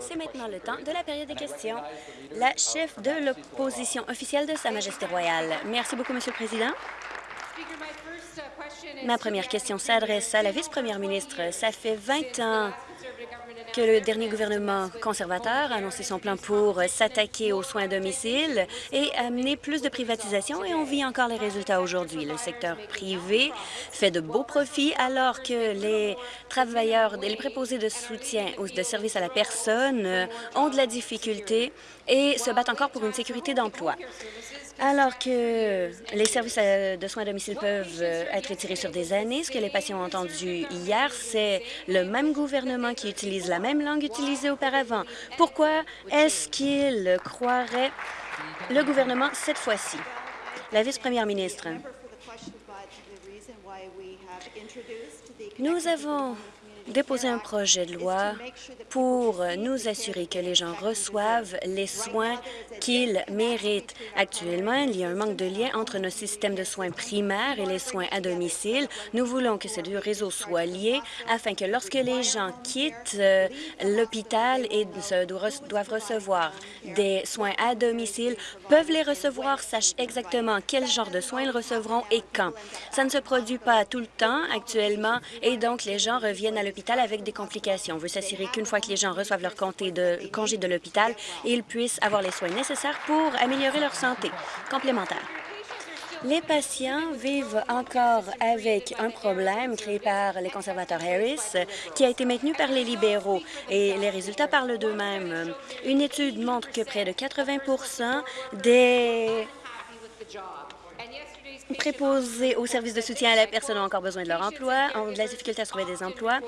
C'est maintenant le temps de la période des questions. La chef de l'opposition officielle de Sa Majesté royale. Merci beaucoup, Monsieur le Président. Ma première question s'adresse à la vice-première ministre. Ça fait 20 ans que le dernier gouvernement conservateur a annoncé son plan pour s'attaquer aux soins à domicile et amener plus de privatisation et on vit encore les résultats aujourd'hui. Le secteur privé fait de beaux profits alors que les travailleurs, les préposés de soutien ou de services à la personne ont de la difficulté et se battent encore pour une sécurité d'emploi. Alors que les services de soins à domicile peuvent euh, être retirés sur des années, ce que les patients ont entendu hier, c'est le même gouvernement qui utilise la même langue utilisée auparavant. Pourquoi est-ce qu'il croirait le gouvernement cette fois-ci? La vice-première ministre. Nous avons déposer un projet de loi pour nous assurer que les gens reçoivent les soins qu'ils méritent. Actuellement, il y a un manque de lien entre nos systèmes de soins primaires et les soins à domicile. Nous voulons que ces deux réseaux soient liés afin que lorsque les gens quittent euh, l'hôpital et doivent recevoir des soins à domicile, peuvent les recevoir, sachent exactement quel genre de soins ils recevront et quand. Ça ne se produit pas tout le temps actuellement et donc les gens reviennent à l'hôpital avec des complications. On veut s'assurer qu'une fois que les gens reçoivent leur congé de, congé de l'hôpital, ils puissent avoir les soins nécessaires pour améliorer leur santé complémentaire. Les patients vivent encore avec un problème créé par les conservateurs Harris qui a été maintenu par les libéraux et les résultats parlent d'eux-mêmes. Une étude montre que près de 80% des préposés aux services de soutien à la personne ont encore besoin de leur emploi, ont de la difficulté à trouver des emplois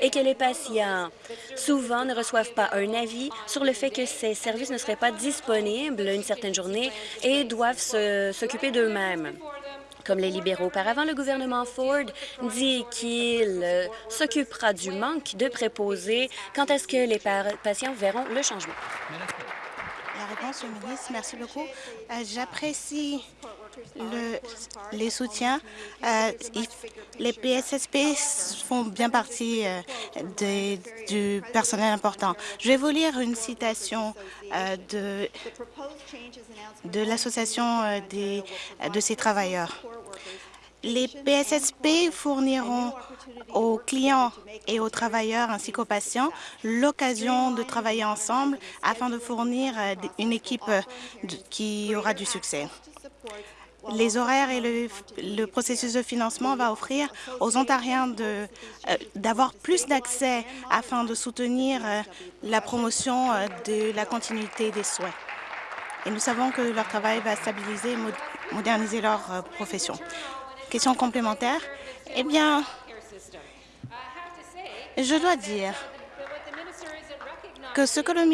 et que les patients, souvent, ne reçoivent pas un avis sur le fait que ces services ne seraient pas disponibles une certaine journée et doivent s'occuper d'eux-mêmes. Comme les libéraux auparavant, le gouvernement Ford dit qu'il euh, s'occupera du manque de préposés. Quand est-ce que les patients verront le changement? Ministre, merci beaucoup. Euh, j'apprécie les soutiens. Euh, les PSSP font bien partie euh, du personnel important. Je vais vous lire une citation de l'Association de ces travailleurs. Les PSSP fourniront aux clients et aux travailleurs ainsi qu'aux patients l'occasion de travailler ensemble afin de fournir euh, une équipe euh, qui aura du succès. Les horaires et le, processus de financement va offrir aux Ontariens euh, d'avoir plus d'accès afin de soutenir la promotion de la continuité des soins. Et nous savons que leur travail va stabiliser et moderniser leur profession. Question complémentaire. Eh bien, je dois dire que ce que, la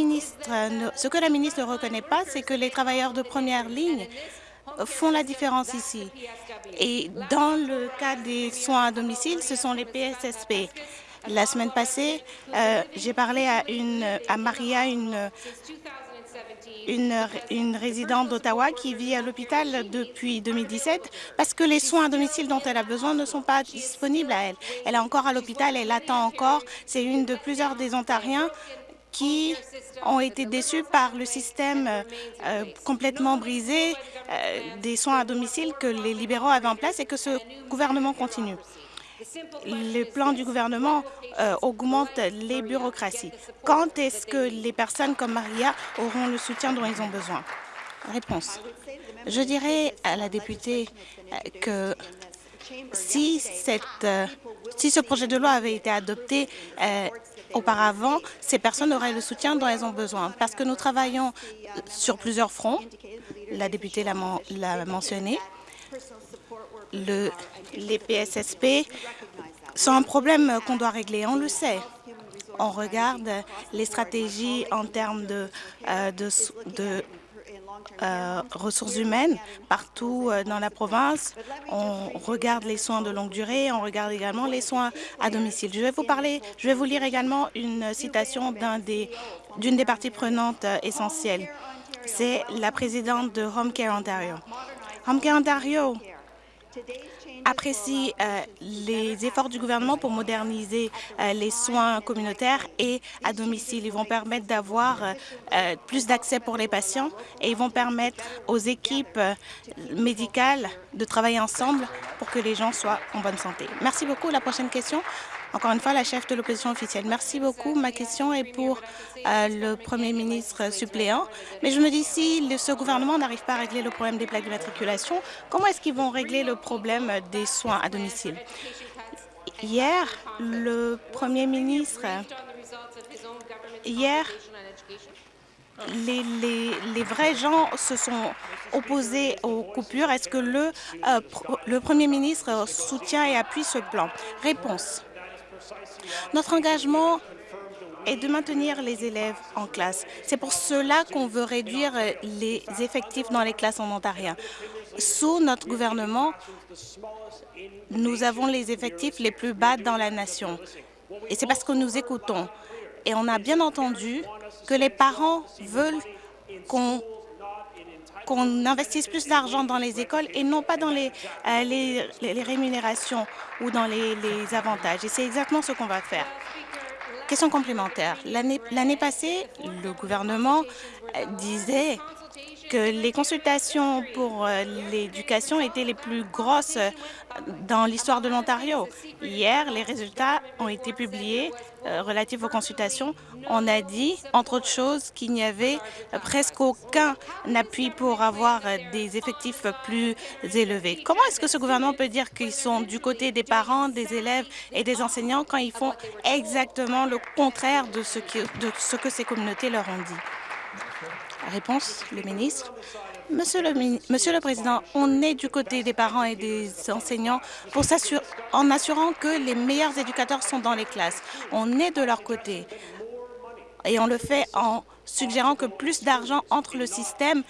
ministre ne reconnaît pas, c'est que les travailleurs de première ligne font la différence ici. Et dans le cas des soins à domicile, ce sont les PSSP. La semaine passée, euh, j'ai parlé à Maria, une une, résidente d'Ottawa qui vit à l'hôpital depuis 2017 parce que les soins à domicile dont elle a besoin ne sont pas disponibles à elle. Elle est encore à l'hôpital, elle attend encore. C'est une de plusieurs des Ontariens qui ont été déçus par le système euh, complètement brisé euh, des soins à domicile que les libéraux avaient en place et que ce gouvernement continue le plan du gouvernement euh, augmente les bureaucraties. Quand est-ce que les personnes comme Maria auront le soutien dont ils ont besoin? Réponse. Je dirais à la députée euh, que euh, si ce projet de loi avait été adopté auparavant, ces personnes auraient le soutien dont elles ont besoin. Parce que nous travaillons sur plusieurs fronts, la députée l'a mentionné, le, les PSSP sont un problème qu'on doit régler, on le sait. On regarde les stratégies en termes de, euh, euh, ressources humaines partout euh, dans la province. On regarde les soins de longue durée, on regarde également les soins à domicile. Je vais vous parler, je vais vous lire également une citation d'une des, des parties prenantes essentielles. C'est la présidente de Home Care Ontario. Home Care Ontario apprécie euh, les efforts du gouvernement pour moderniser euh, les soins communautaires et à domicile. Ils vont permettre d'avoir euh, plus d'accès pour les patients et ils vont permettre aux équipes médicales de travailler ensemble pour que les gens soient en bonne santé. Merci beaucoup. La prochaine question, encore une fois, la chef de l'opposition officielle. Merci beaucoup. Ma question est pour euh, le premier ministre suppléant. Mais je me dis, si ce gouvernement n'arrive pas à régler le problème des plaques d'immatriculation, comment est-ce qu'ils vont régler le problème des soins à domicile? Hier, le premier ministre, hier, les, vrais gens se sont opposés aux coupures. Est-ce que le, euh, le Premier ministre soutient et appuie ce plan? Réponse. Notre engagement est de maintenir les élèves en classe. C'est pour cela qu'on veut réduire les effectifs dans les classes en ontarien. Sous notre gouvernement, nous avons les effectifs les plus bas dans la nation. Et c'est parce que nous écoutons. Et on a bien entendu que les parents veulent qu'on qu'on investisse plus d'argent dans les écoles et non pas dans les, euh, les, rémunérations ou dans les, les avantages. Et c'est exactement ce qu'on va faire. Question complémentaire. L'année passée, le gouvernement euh, disait que les consultations pour euh, l'éducation étaient les plus grosses euh, dans l'histoire de l'Ontario. Hier, les résultats ont été publiés euh, relatifs aux consultations. On a dit, entre autres choses, qu'il n'y avait presque aucun appui pour avoir des effectifs plus élevés. Comment est-ce que ce gouvernement peut dire qu'ils sont du côté des parents, des élèves et des enseignants quand ils font exactement le contraire de ce que, de ce que ces communautés leur ont dit? Réponse, le ministre. Monsieur le, Président, on est du côté des parents et des enseignants en assurant que les meilleurs éducateurs sont dans les classes. On est de leur côté et on le fait en suggérant que plus d'argent entre le système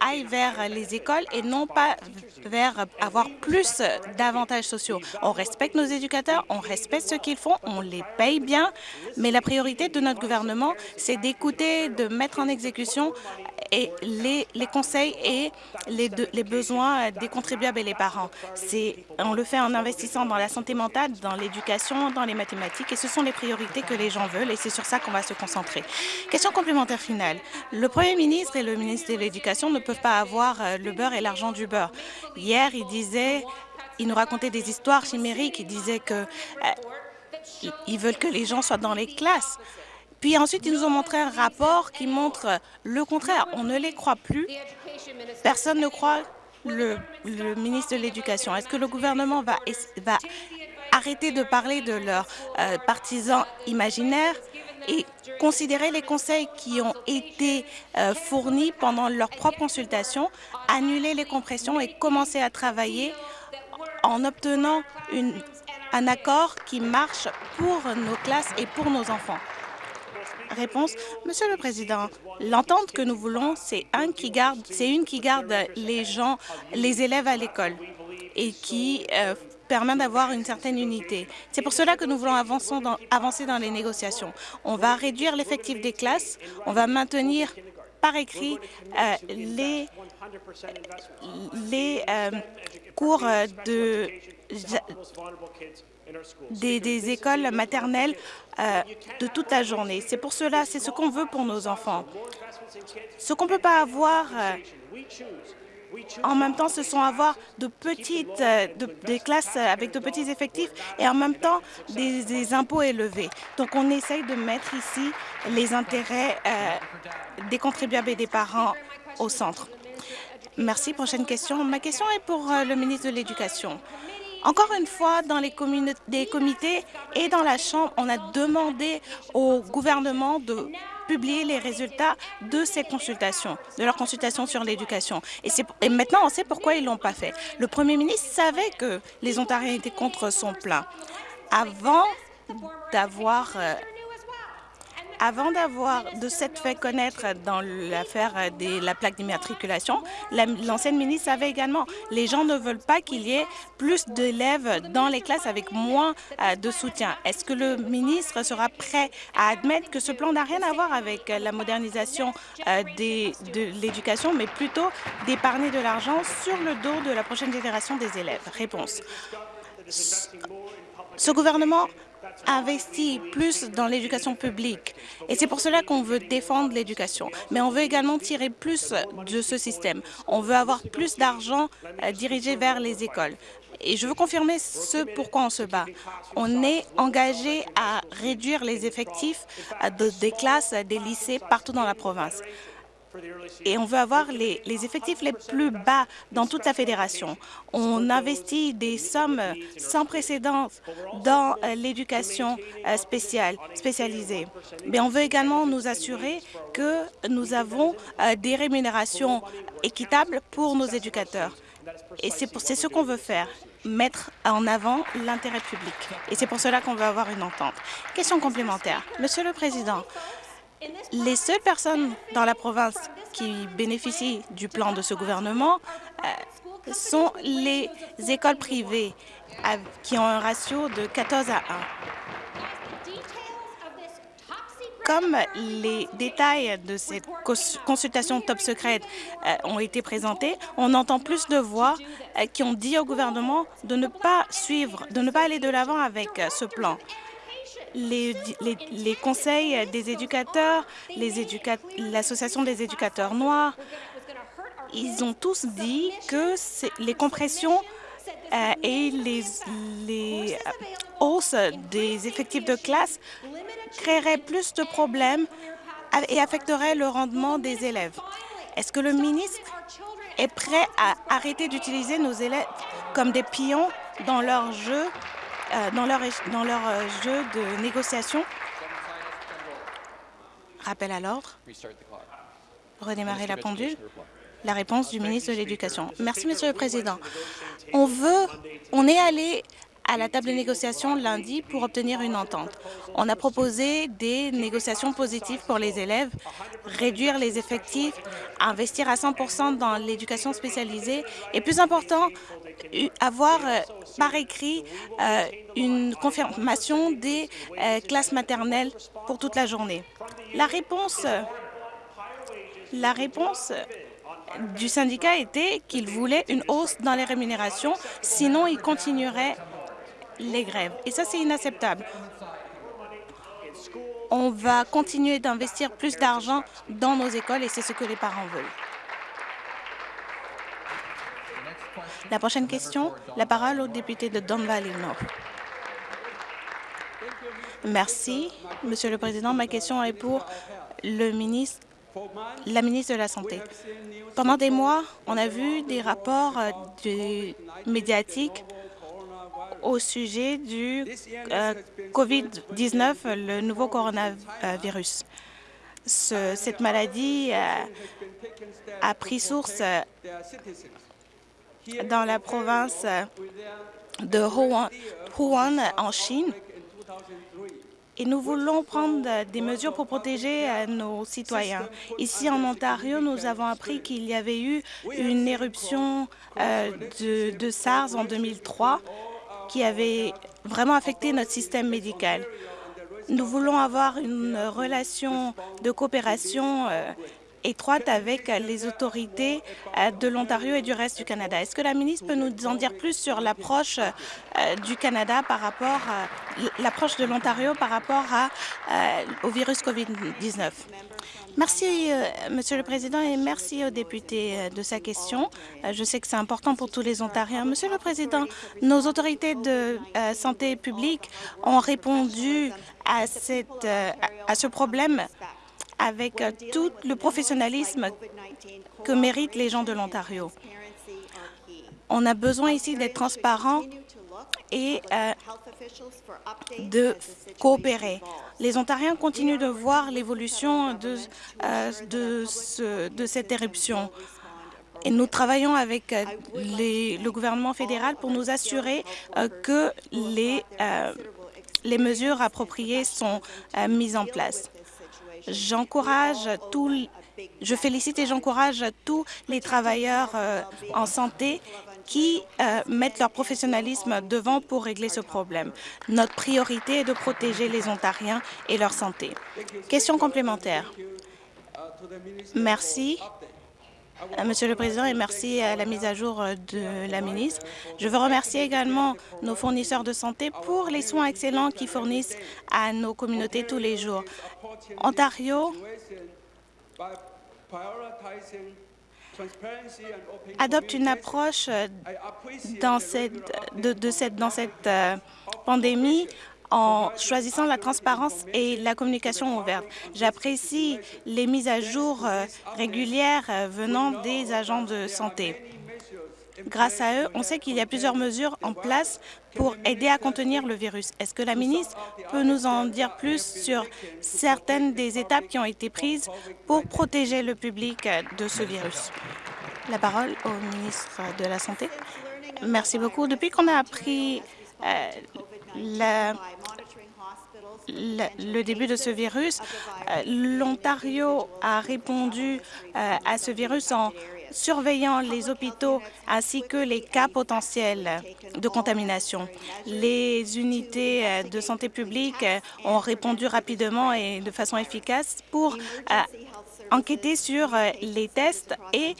aille vers les écoles et non pas vers avoir plus d'avantages sociaux. On respecte nos éducateurs, on respecte ce qu'ils font, on les paye bien, mais la priorité de notre gouvernement, c'est d'écouter, de mettre en exécution et les, conseils et les besoins des contribuables et les parents. On le fait en investissant dans la santé mentale, dans l'éducation, dans les mathématiques, et ce sont les priorités que les gens veulent, et c'est sur ça qu'on va se concentrer. Question complémentaire finale. Le premier ministre et le ministre de l'Éducation ne peuvent pas avoir euh, le beurre et l'argent du beurre. Hier, il disait, il nous racontait des histoires chimériques, il disait que euh, ils veulent que les gens soient dans les classes. Puis ensuite, ils nous ont montré un rapport qui montre le contraire. On ne les croit plus. Personne ne croit le, ministre de l'Éducation. Est-ce que le gouvernement va, arrêter de parler de leurs euh, partisans imaginaires et considérer les conseils qui ont été euh, fournis pendant leur propre consultation, annuler les compressions et commencer à travailler en obtenant un accord qui marche pour nos classes et pour nos enfants? Monsieur le Président, l'entente que nous voulons, c'est une qui garde les gens, les élèves à l'école et qui euh, permet d'avoir une certaine unité. C'est pour cela que nous voulons avancer dans, les négociations. On va réduire l'effectif des classes, on va maintenir par écrit euh, les, les euh, cours de des, écoles maternelles euh, de toute la journée. C'est pour cela, c'est ce qu'on veut pour nos enfants. Ce qu'on ne peut pas avoir euh, en même temps, ce sont avoir de petites, euh, des classes avec de petits effectifs et en même temps des, impôts élevés. Donc, on essaye de mettre ici les intérêts des contribuables et des parents au centre. Merci. Prochaine question. Ma question est pour le ministre de l'Éducation. Encore une fois, dans les comités et dans la Chambre, on a demandé au gouvernement de publier les résultats de ces consultations, de leurs consultations sur l'éducation. Et, et, maintenant, on sait pourquoi ils ne l'ont pas fait. Le premier ministre savait que les Ontariens étaient contre son plan. Avant d'avoir euh, Avant d'avoir de s'être fait connaître dans l'affaire de la plaque d'immatriculation, l'ancienne ministre savait également les gens ne veulent pas qu'il y ait plus d'élèves dans les classes avec moins euh, de soutien. Est-ce que le ministre sera prêt à admettre que ce plan n'a rien à voir avec la modernisation euh, de l'éducation, mais plutôt d'épargner de l'argent sur le dos de la prochaine génération des élèves? Réponse. Ce gouvernement investit plus dans l'éducation publique et c'est pour cela qu'on veut défendre l'éducation. Mais on veut également tirer plus de ce système. On veut avoir plus d'argent euh, dirigé vers les écoles. Et je veux confirmer ce pourquoi on se bat. On est engagé à réduire les effectifs euh, des classes, des lycées partout dans la province et on veut avoir les, effectifs les plus bas dans toute la fédération. On investit des sommes sans précédent dans euh, l'éducation euh, spéciale, spécialisée. Mais on veut également nous assurer que nous avons euh, des rémunérations équitables pour nos éducateurs. Et c'est ce qu'on veut faire mettre en avant l'intérêt public. Et c'est pour cela qu'on veut avoir une entente. Question complémentaire. Monsieur le Président, les seules personnes dans la province qui bénéficient du plan de ce gouvernement euh, sont les écoles privées qui ont un ratio de 14 à 1. Comme les détails de cette consultation top secrète euh, ont été présentés, on entend plus de voix euh, qui ont dit au gouvernement de ne pas suivre, de ne pas aller de l'avant avec ce plan les, conseils des éducateurs, l'Association des éducateurs noirs, ils ont tous dit que les compressions euh, et les, les hausses des effectifs de classe créeraient plus de problèmes et affecteraient le rendement des élèves. Est-ce que le ministre est prêt à arrêter d'utiliser nos élèves comme des pions dans leur jeu dans leur, dans leur euh, jeu de négociation. Rappel à l'ordre. Redémarrer la pendule. La réponse du ministre de l'Éducation. Merci, Monsieur le Président. On veut, on est allé à la table de négociation lundi pour obtenir une entente. On a proposé des négociations positives pour les élèves, réduire les effectifs, investir à 100% dans l'éducation spécialisée et, plus important, avoir euh, par écrit euh, une confirmation des euh, classes maternelles pour toute la journée. La réponse, la réponse du syndicat était qu'il voulait une hausse dans les rémunérations, sinon il continuerait les grèves. Et ça, c'est inacceptable. On va continuer d'investir plus d'argent dans nos écoles et c'est ce que les parents veulent. La prochaine question, la parole au député de Don Valley North. Merci, Monsieur le Président. Ma question est pour le ministre, la ministre de la Santé. Pendant des mois, on a vu des rapports euh, médiatiques au sujet du euh, COVID-19, le nouveau coronavirus. cette maladie a pris source dans la province de Wuhan en Chine et nous voulons prendre des mesures pour protéger nos citoyens. Ici, en Ontario, nous avons appris qu'il y avait eu une éruption euh, de SARS en 2003 qui avait vraiment affecté notre système médical. Nous voulons avoir une relation de coopération euh, étroite avec les autorités euh, de l'Ontario et du reste du Canada. Est-ce que la ministre peut nous en dire plus sur l'approche euh, du Canada par rapport l'approche de l'Ontario par rapport au virus COVID-19? Merci, Monsieur le Président, et merci au député de sa question. Je sais que c'est important pour tous les Ontariens. Monsieur le Président, nos autorités de santé publique ont répondu à ce problème avec euh, tout le professionnalisme que méritent les gens de l'Ontario. On a besoin ici d'être transparent et euh, de coopérer. Les Ontariens continuent de voir l'évolution de, euh, cette éruption. Et nous travaillons avec le gouvernement fédéral pour nous assurer que les mesures appropriées sont mises en place. J'encourage tous, je félicite et j'encourage tous les travailleurs euh, en santé qui euh, mettent leur professionnalisme devant pour régler ce problème. Notre priorité est de protéger les Ontariens et leur santé. Question complémentaire. Merci. Euh, Monsieur le Président, et merci à la mise à jour euh, de la ministre. Je veux remercier également nos fournisseurs de santé pour les soins excellents qu'ils fournissent à nos communautés tous les jours. Ontario adopte une approche euh, dans cette, de, cette, dans cette pandémie en choisissant la transparence et la communication ouverte. J'apprécie les mises à jour euh, régulières euh, venant des agents de santé. Grâce à eux, on sait qu'il y a plusieurs mesures en place pour aider à contenir le virus. Est-ce que la ministre peut nous en dire plus sur certaines des étapes qui ont été prises pour protéger le public euh, de ce virus? La parole au ministre de la Santé. Merci beaucoup. Depuis qu'on a appris euh, le début de ce virus, euh, l'Ontario a répondu euh, à ce virus en surveillant les hôpitaux ainsi que les cas potentiels de contamination. Les unités de santé publique ont répondu rapidement et de façon efficace pour enquêter sur les tests et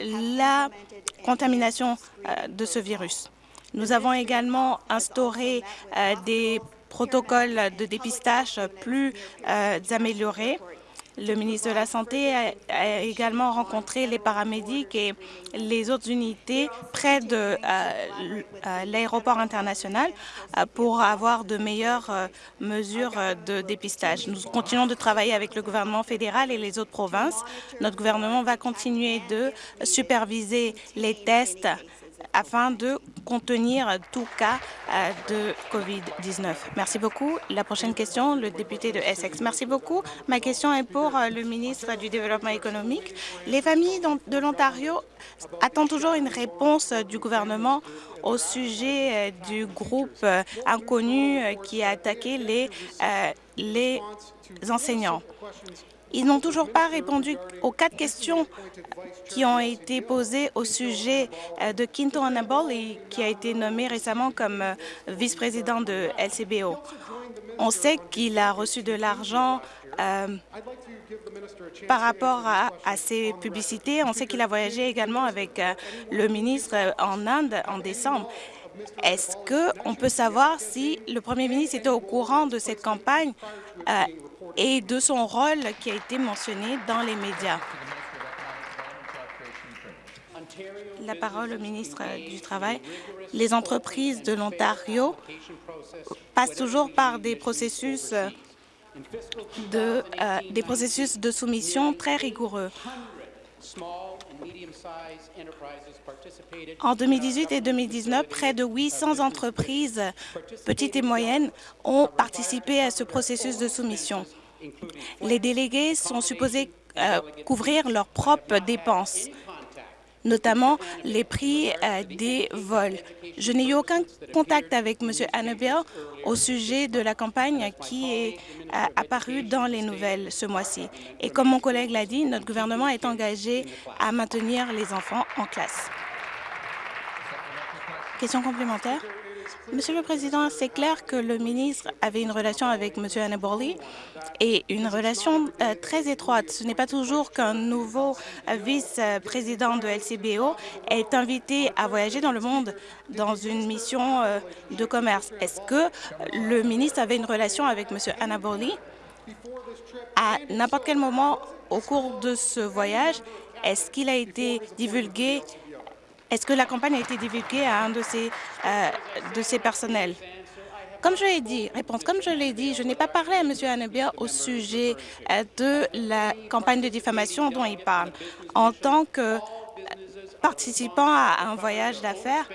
la contamination de ce virus. Nous avons également instauré euh, des protocoles de dépistage plus euh, améliorés. Le ministre de la Santé a, également rencontré les paramédics et les autres unités près de euh, l'aéroport international pour avoir de meilleures mesures de dépistage. Nous continuons de travailler avec le gouvernement fédéral et les autres provinces. Notre gouvernement va continuer de superviser les tests afin de contenir tout cas euh, de COVID-19. Merci beaucoup. La prochaine question, le député de Essex. Merci beaucoup. Ma question est pour euh, le ministre du Développement économique. Les familles de l'Ontario attendent toujours une réponse du gouvernement au sujet euh, du groupe inconnu qui a attaqué les, les enseignants. Ils n'ont toujours pas répondu aux quatre questions qui ont été posées au sujet euh, de Quinto Annabelle, qui a été nommé récemment comme euh, vice-président de LCBO. On sait qu'il a reçu de l'argent euh, par rapport à, ces publicités. On sait qu'il a voyagé également avec le ministre en Inde en décembre. Est-ce qu'on peut savoir si le premier ministre était au courant de cette campagne et de son rôle qui a été mentionné dans les médias. La parole au ministre du Travail. Les entreprises de l'Ontario passent toujours par des processus de, euh, des processus de soumission très rigoureux. En 2018 et 2019, près de 800 entreprises petites et moyennes ont participé à ce processus de soumission. Les délégués sont supposés euh, couvrir leurs propres dépenses notamment les prix euh, des vols. Je n'ai eu aucun contact avec M. Annabelle au sujet de la campagne qui est euh, apparue dans les nouvelles ce mois-ci. Et comme mon collègue l'a dit, notre gouvernement est engagé à maintenir les enfants en classe. Question complémentaire? Monsieur le Président, c'est clair que le ministre avait une relation avec M. Annaboli et une relation euh, très étroite. Ce n'est pas toujours qu'un nouveau euh, vice-président de LCBO est invité à voyager dans le monde dans une mission euh, de commerce. Est-ce que le ministre avait une relation avec M. Annaboli à n'importe quel moment au cours de ce voyage? Est-ce qu'il a été divulgué est-ce que la campagne a été divulguée à un de ses, euh, de personnels? Comme je l'ai dit, réponse, comme je l'ai dit, je n'ai pas parlé à M. Anabia au sujet euh, de la campagne de diffamation dont il parle. En tant que euh, participant à un voyage d'affaires,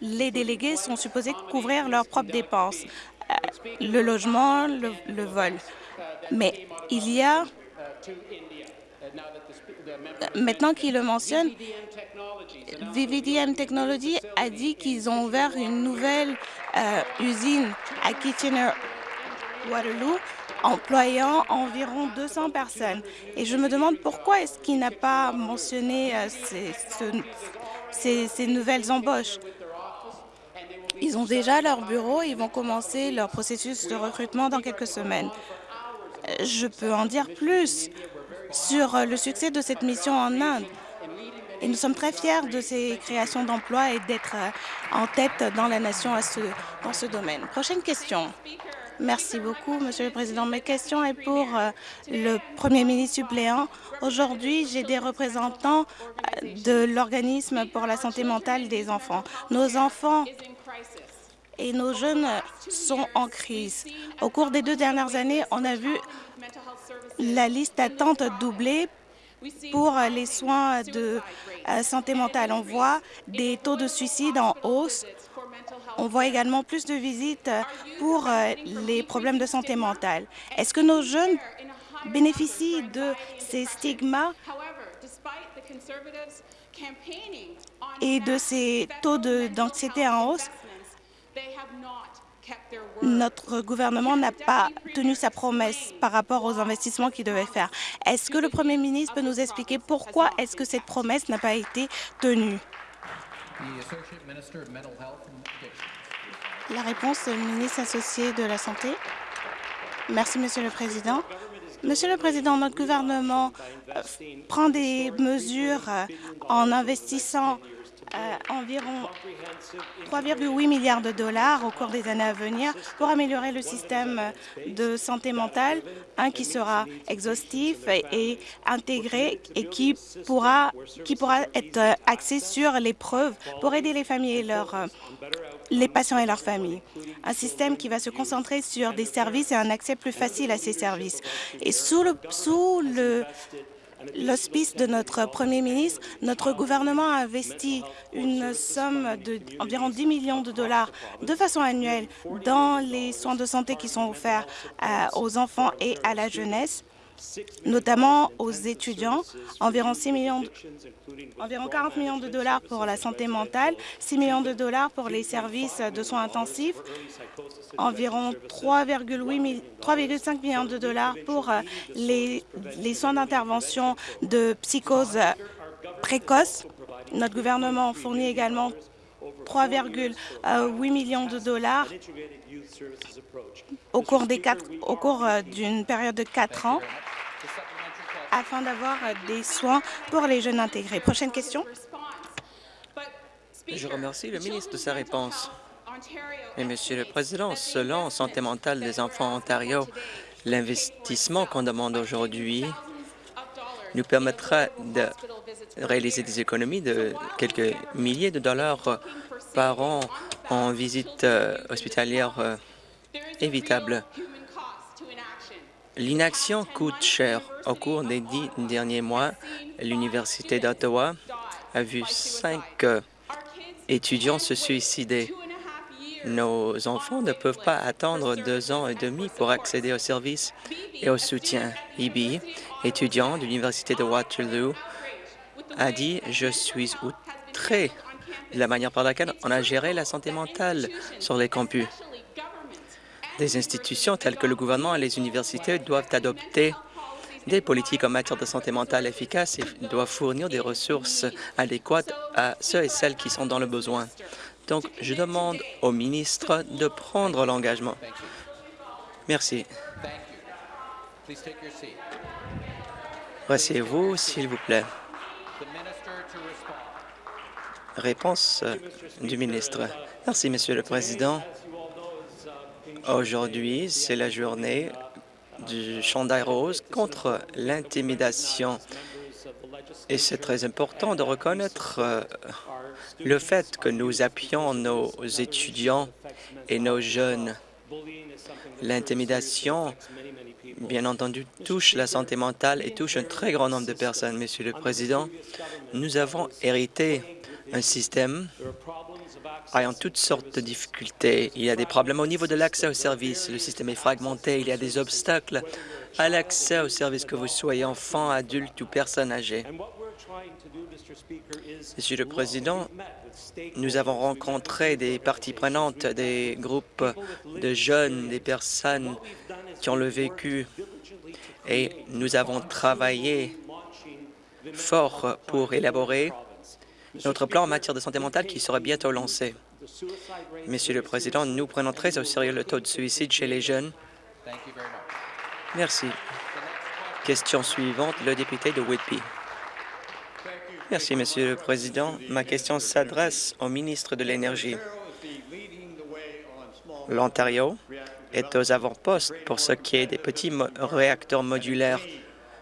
les délégués sont supposés couvrir leurs propres dépenses, le logement, le, le vol. Mais il y a Maintenant qu'il le mentionne, VVDM Technology a dit qu'ils ont ouvert une nouvelle euh, usine à Kitchener-Waterloo employant environ 200 personnes. Et je me demande pourquoi est-ce qu'il n'a pas mentionné euh, ces, ces, ces nouvelles embauches. Ils ont déjà leur bureau et ils vont commencer leur processus de recrutement dans quelques semaines. Je peux en dire plus sur le succès de cette mission en Inde. Et nous sommes très fiers de ces créations d'emplois et d'être en tête dans la nation dans ce domaine. Prochaine question. Merci beaucoup, Monsieur le Président. Ma question est pour euh, le Premier ministre suppléant. Aujourd'hui, j'ai des représentants euh, de l'organisme pour la santé mentale des enfants. Nos enfants et nos jeunes sont en crise. Au cours des deux dernières années, on a vu la liste d'attente doubler pour les soins de euh, santé mentale. On voit des taux de suicide en hausse on voit également plus de visites pour euh, les problèmes de santé mentale. Est-ce que nos jeunes bénéficient de ces stigmas et de ces taux d'anxiété en hausse? Notre gouvernement n'a pas tenu sa promesse par rapport aux investissements qu'il devait faire. Est-ce que le Premier ministre peut nous expliquer pourquoi est-ce que cette promesse n'a pas été tenue? La réponse est ministre associé de la Santé. Merci, Monsieur le Président. Monsieur le Président, notre gouvernement euh, prend des mesures euh, en investissant environ 3,8 milliards de dollars au cours des années à venir pour améliorer le système de santé mentale, un qui sera exhaustif et intégré et qui pourra, qui pourra être axé sur les preuves pour aider les familles et leurs les patients et leurs familles. Un système qui va se concentrer sur des services et un accès plus facile à ces services. Et sous le l'hospice de notre Premier ministre, notre gouvernement a investi une somme d'environ 10 millions de dollars de façon annuelle dans les soins de santé qui sont offerts euh, aux enfants et à la jeunesse notamment aux étudiants, environ, 6 millions, environ 40 millions de dollars pour la santé mentale, 6 millions de dollars pour les services de soins intensifs, environ 3,5 millions de dollars pour euh, les, les soins d'intervention de psychose précoce. Notre gouvernement fournit également 3,8 millions de dollars au cours euh, d'une période de quatre ans afin d'avoir euh, des soins pour les jeunes intégrés. Prochaine question. Je remercie le ministre de sa réponse. Monsieur le Président, selon Santé mentale des enfants en Ontario, l'investissement qu'on demande aujourd'hui nous permettra de réaliser des économies de quelques milliers de dollars par an en visite euh, hospitalière euh, évitable. L'inaction coûte cher. Au cours des dix derniers mois, l'Université d'Ottawa a vu cinq euh, étudiants se suicider. Nos enfants ne peuvent pas attendre deux ans et demi pour accéder aux services et au soutien. Ibi, étudiant de l'Université de Waterloo, a dit « Je suis outré de la manière par laquelle on a géré la santé mentale sur les campus. Des institutions telles que le gouvernement et les universités doivent adopter des politiques en matière de santé mentale efficaces et doivent fournir des ressources adéquates à ceux et celles qui sont dans le besoin. Donc, je demande au ministre de prendre l'engagement. Merci. Rassez-vous, s'il vous plaît. Réponse du ministre. Merci, Monsieur le Président. Aujourd'hui, c'est la journée du chandail rose contre l'intimidation. Et c'est très important de reconnaître euh, le fait que nous appuyons nos étudiants et nos jeunes. L'intimidation, bien entendu, touche la santé mentale et touche un très grand nombre de personnes. Monsieur le Président, nous avons hérité un système ayant toutes sortes de difficultés. Il y a des problèmes au niveau de l'accès aux services. Le système est fragmenté. Il y a des obstacles à l'accès aux services, que vous soyez enfant, adulte ou personne âgée. Monsieur le Président, nous avons rencontré des parties prenantes, des groupes de jeunes, des personnes qui ont le vécu et nous avons travaillé fort pour élaborer notre plan en matière de santé mentale qui sera bientôt lancé. Monsieur le Président, nous prenons très au sérieux le taux de suicide chez les jeunes. Merci. Question suivante, le député de Whitby. Merci, Monsieur le Président. Ma question s'adresse au ministre de l'Énergie. L'Ontario est aux avant-postes pour ce qui est des petits réacteurs modulaires,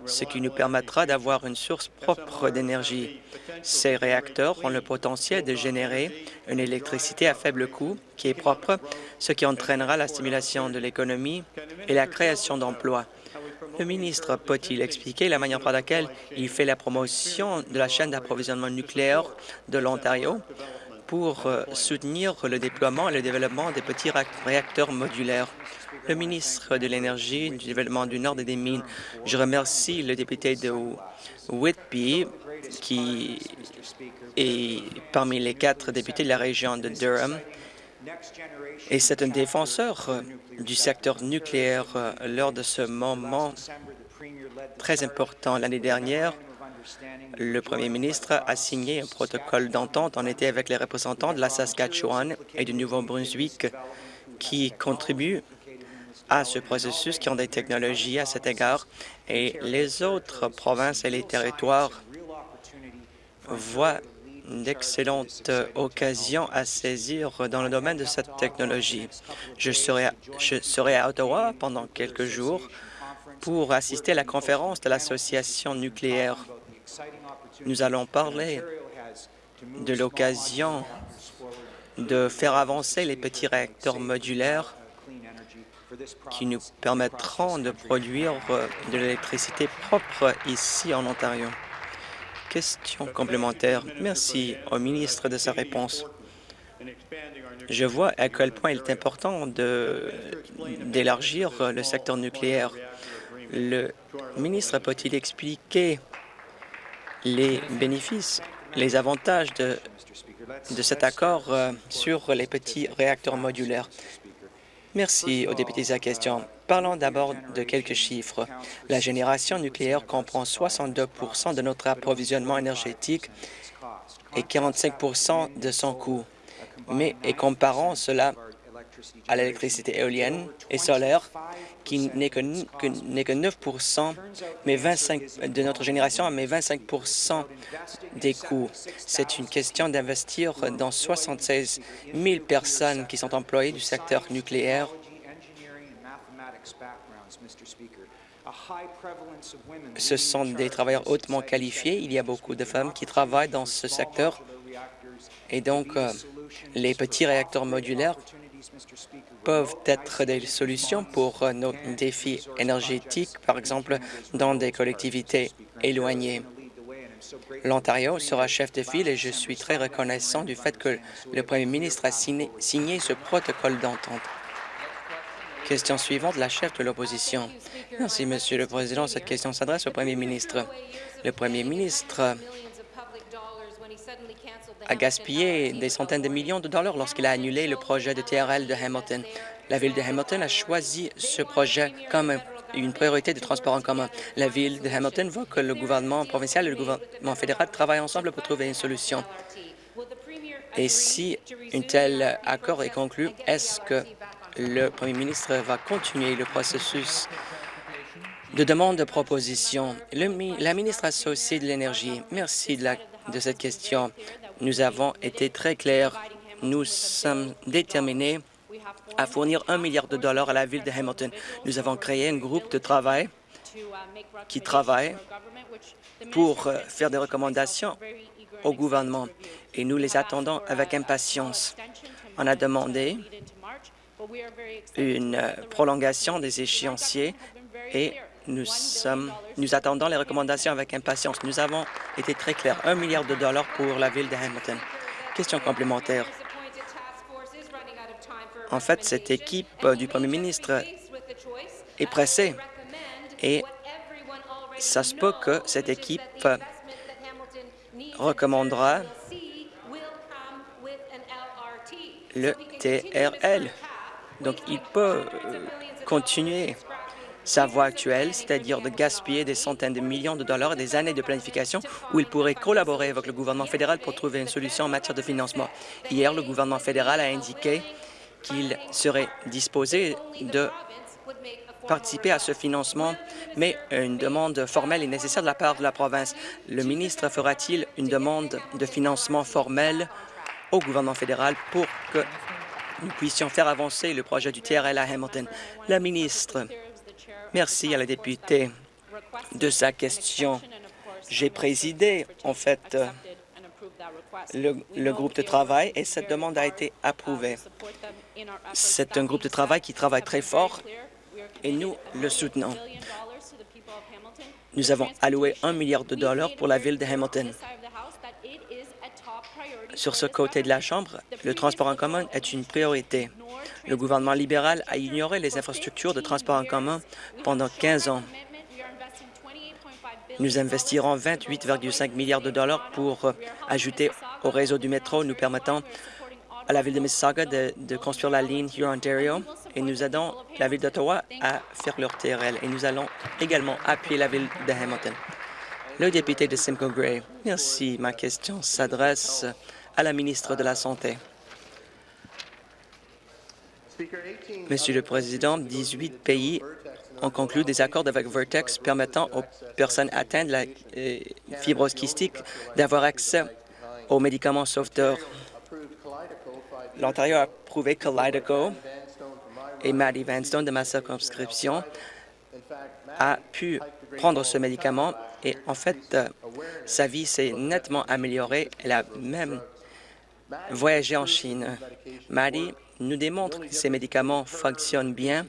ce qui nous permettra d'avoir une source propre d'énergie. Ces réacteurs ont le potentiel de générer une électricité à faible coût qui est propre, ce qui entraînera la stimulation de l'économie et la création d'emplois. Le ministre peut-il expliquer la manière par laquelle il fait la promotion de la chaîne d'approvisionnement nucléaire de l'Ontario pour euh, soutenir le déploiement et le développement des petits réacteurs modulaires? Le ministre de l'Énergie, du Développement du Nord et des Mines, je remercie le député de Whitby qui est parmi les quatre députés de la région de Durham. Et c'est un défenseur euh, du secteur nucléaire euh, lors de ce moment très important. L'année dernière, le premier ministre a signé un protocole d'entente. En été avec les représentants de la Saskatchewan et du Nouveau-Brunswick qui contribuent à ce processus, qui ont des technologies à cet égard, et les autres provinces et les territoires voient d'excellentes occasions à saisir dans le domaine de cette technologie. Je serai, je serai à Ottawa pendant quelques jours pour assister à la conférence de l'Association nucléaire nous allons parler de l'occasion de faire avancer les petits réacteurs modulaires qui nous permettront de produire de l'électricité propre ici en Ontario. Question complémentaire. Merci au ministre de sa réponse. Je vois à quel point il est important d'élargir le secteur nucléaire. Le ministre peut-il expliquer les bénéfices, les avantages de, de cet accord euh, sur les petits réacteurs modulaires? Merci aux députés à la question. Parlons d'abord de quelques chiffres. La génération nucléaire comprend 62% de notre approvisionnement énergétique et 45% de son coût. Mais comparons cela à l'électricité éolienne et solaire, qui n'est que, que, 9 mais 25% de notre génération, mais 25% des coûts. C'est une question d'investir dans 76 000 personnes qui sont employées du secteur nucléaire. Ce sont des travailleurs hautement qualifiés. Il y a beaucoup de femmes qui travaillent dans ce secteur. Et donc, euh, les petits réacteurs modulaires peuvent être des solutions pour euh, nos défis énergétiques, par exemple dans des collectivités éloignées. L'Ontario sera chef de file et je suis très reconnaissant du fait que le premier ministre a signé, signé ce protocole d'entente. Question suivante, la chef de l'opposition. Merci, Monsieur le Président. Cette question s'adresse au premier ministre. Le premier ministre a gaspillé des centaines de millions de dollars lorsqu'il a annulé le projet de TRL de Hamilton. La Ville de Hamilton a choisi ce projet comme une priorité de transport en commun. La Ville de Hamilton voit que le gouvernement provincial et le gouvernement fédéral travaillent ensemble pour trouver une solution. Et si un tel accord est conclu, est-ce que le premier ministre va continuer le processus de demande de proposition? la ministre associée de l'Énergie, merci de, cette question. Nous avons été très clairs. Nous sommes déterminés à fournir un milliard de dollars à la ville de Hamilton. Nous avons créé un groupe de travail qui travaille pour euh, faire des recommandations au gouvernement et nous les attendons avec impatience. On a demandé une euh, prolongation des échéanciers et nous, attendons les recommandations avec impatience. Nous avons été très clairs. Un milliard de dollars pour la ville de Hamilton. Question complémentaire. En fait, cette équipe du premier ministre est pressée et ça se peut que cette équipe recommandera le TRL. Donc, il peut euh, continuer sa voie actuelle, c'est-à-dire de gaspiller des centaines de millions de dollars et des années de planification où il pourrait collaborer avec le gouvernement fédéral pour trouver une solution en matière de financement. Hier, le gouvernement fédéral a indiqué qu'il serait disposé de participer à ce financement, mais une demande formelle est nécessaire de la part de la province. Le ministre fera-t-il une demande de financement formel au gouvernement fédéral pour que nous puissions faire avancer le projet du TRL à Hamilton? La ministre, merci à la députée de sa question. J'ai présidé, en fait, le, le, groupe de travail et cette demande a été approuvée. C'est un groupe de travail qui travaille très fort et nous le soutenons. Nous avons alloué un milliard de dollars pour la ville de Hamilton. Sur ce côté de la Chambre, le transport en commun est une priorité. Le gouvernement libéral a ignoré les infrastructures de transport en commun pendant 15 ans. Nous investirons 28,5 milliards de dollars pour ajouter au réseau du métro, nous permettant à la ville de Mississauga de, de construire la ligne Huron-Ontario et nous aidons la ville d'Ottawa à faire leur TRL et nous allons également appuyer la ville de Hamilton. Le député de Simcoe Gray. Merci. Ma question s'adresse à la ministre de la Santé. Monsieur le Président, 18 pays ont conclu des accords avec Vertex permettant aux personnes atteintes de la euh, fibrose kystique d'avoir accès aux médicaments sauveteurs. L'Ontario a approuvé Kalydeco et Maddie Vanstone de ma circonscription a pu prendre ce médicament et en fait, euh, sa vie s'est nettement améliorée. Elle a même voyagé en Chine. Maddie nous démontre que ces médicaments fonctionnent bien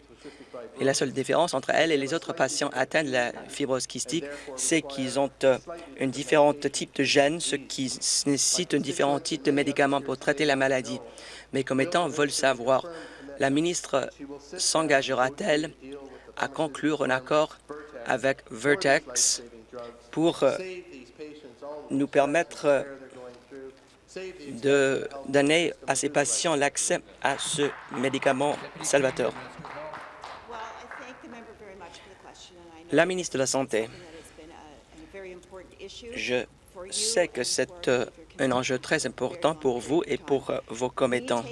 et la seule différence entre elle et les autres patients atteints de la fibrose kystique, c'est qu'ils ont euh, un différent type de gènes, ce qui nécessite un différent type de médicaments pour traiter la maladie. Mes commettants veulent savoir la ministre s'engagera-t-elle à conclure un accord avec Vertex pour euh, nous permettre euh, de donner à ces patients l'accès à ce médicament salvateur. La ministre de la Santé, je sais que c'est euh, un enjeu très important pour vous et pour vos commettants.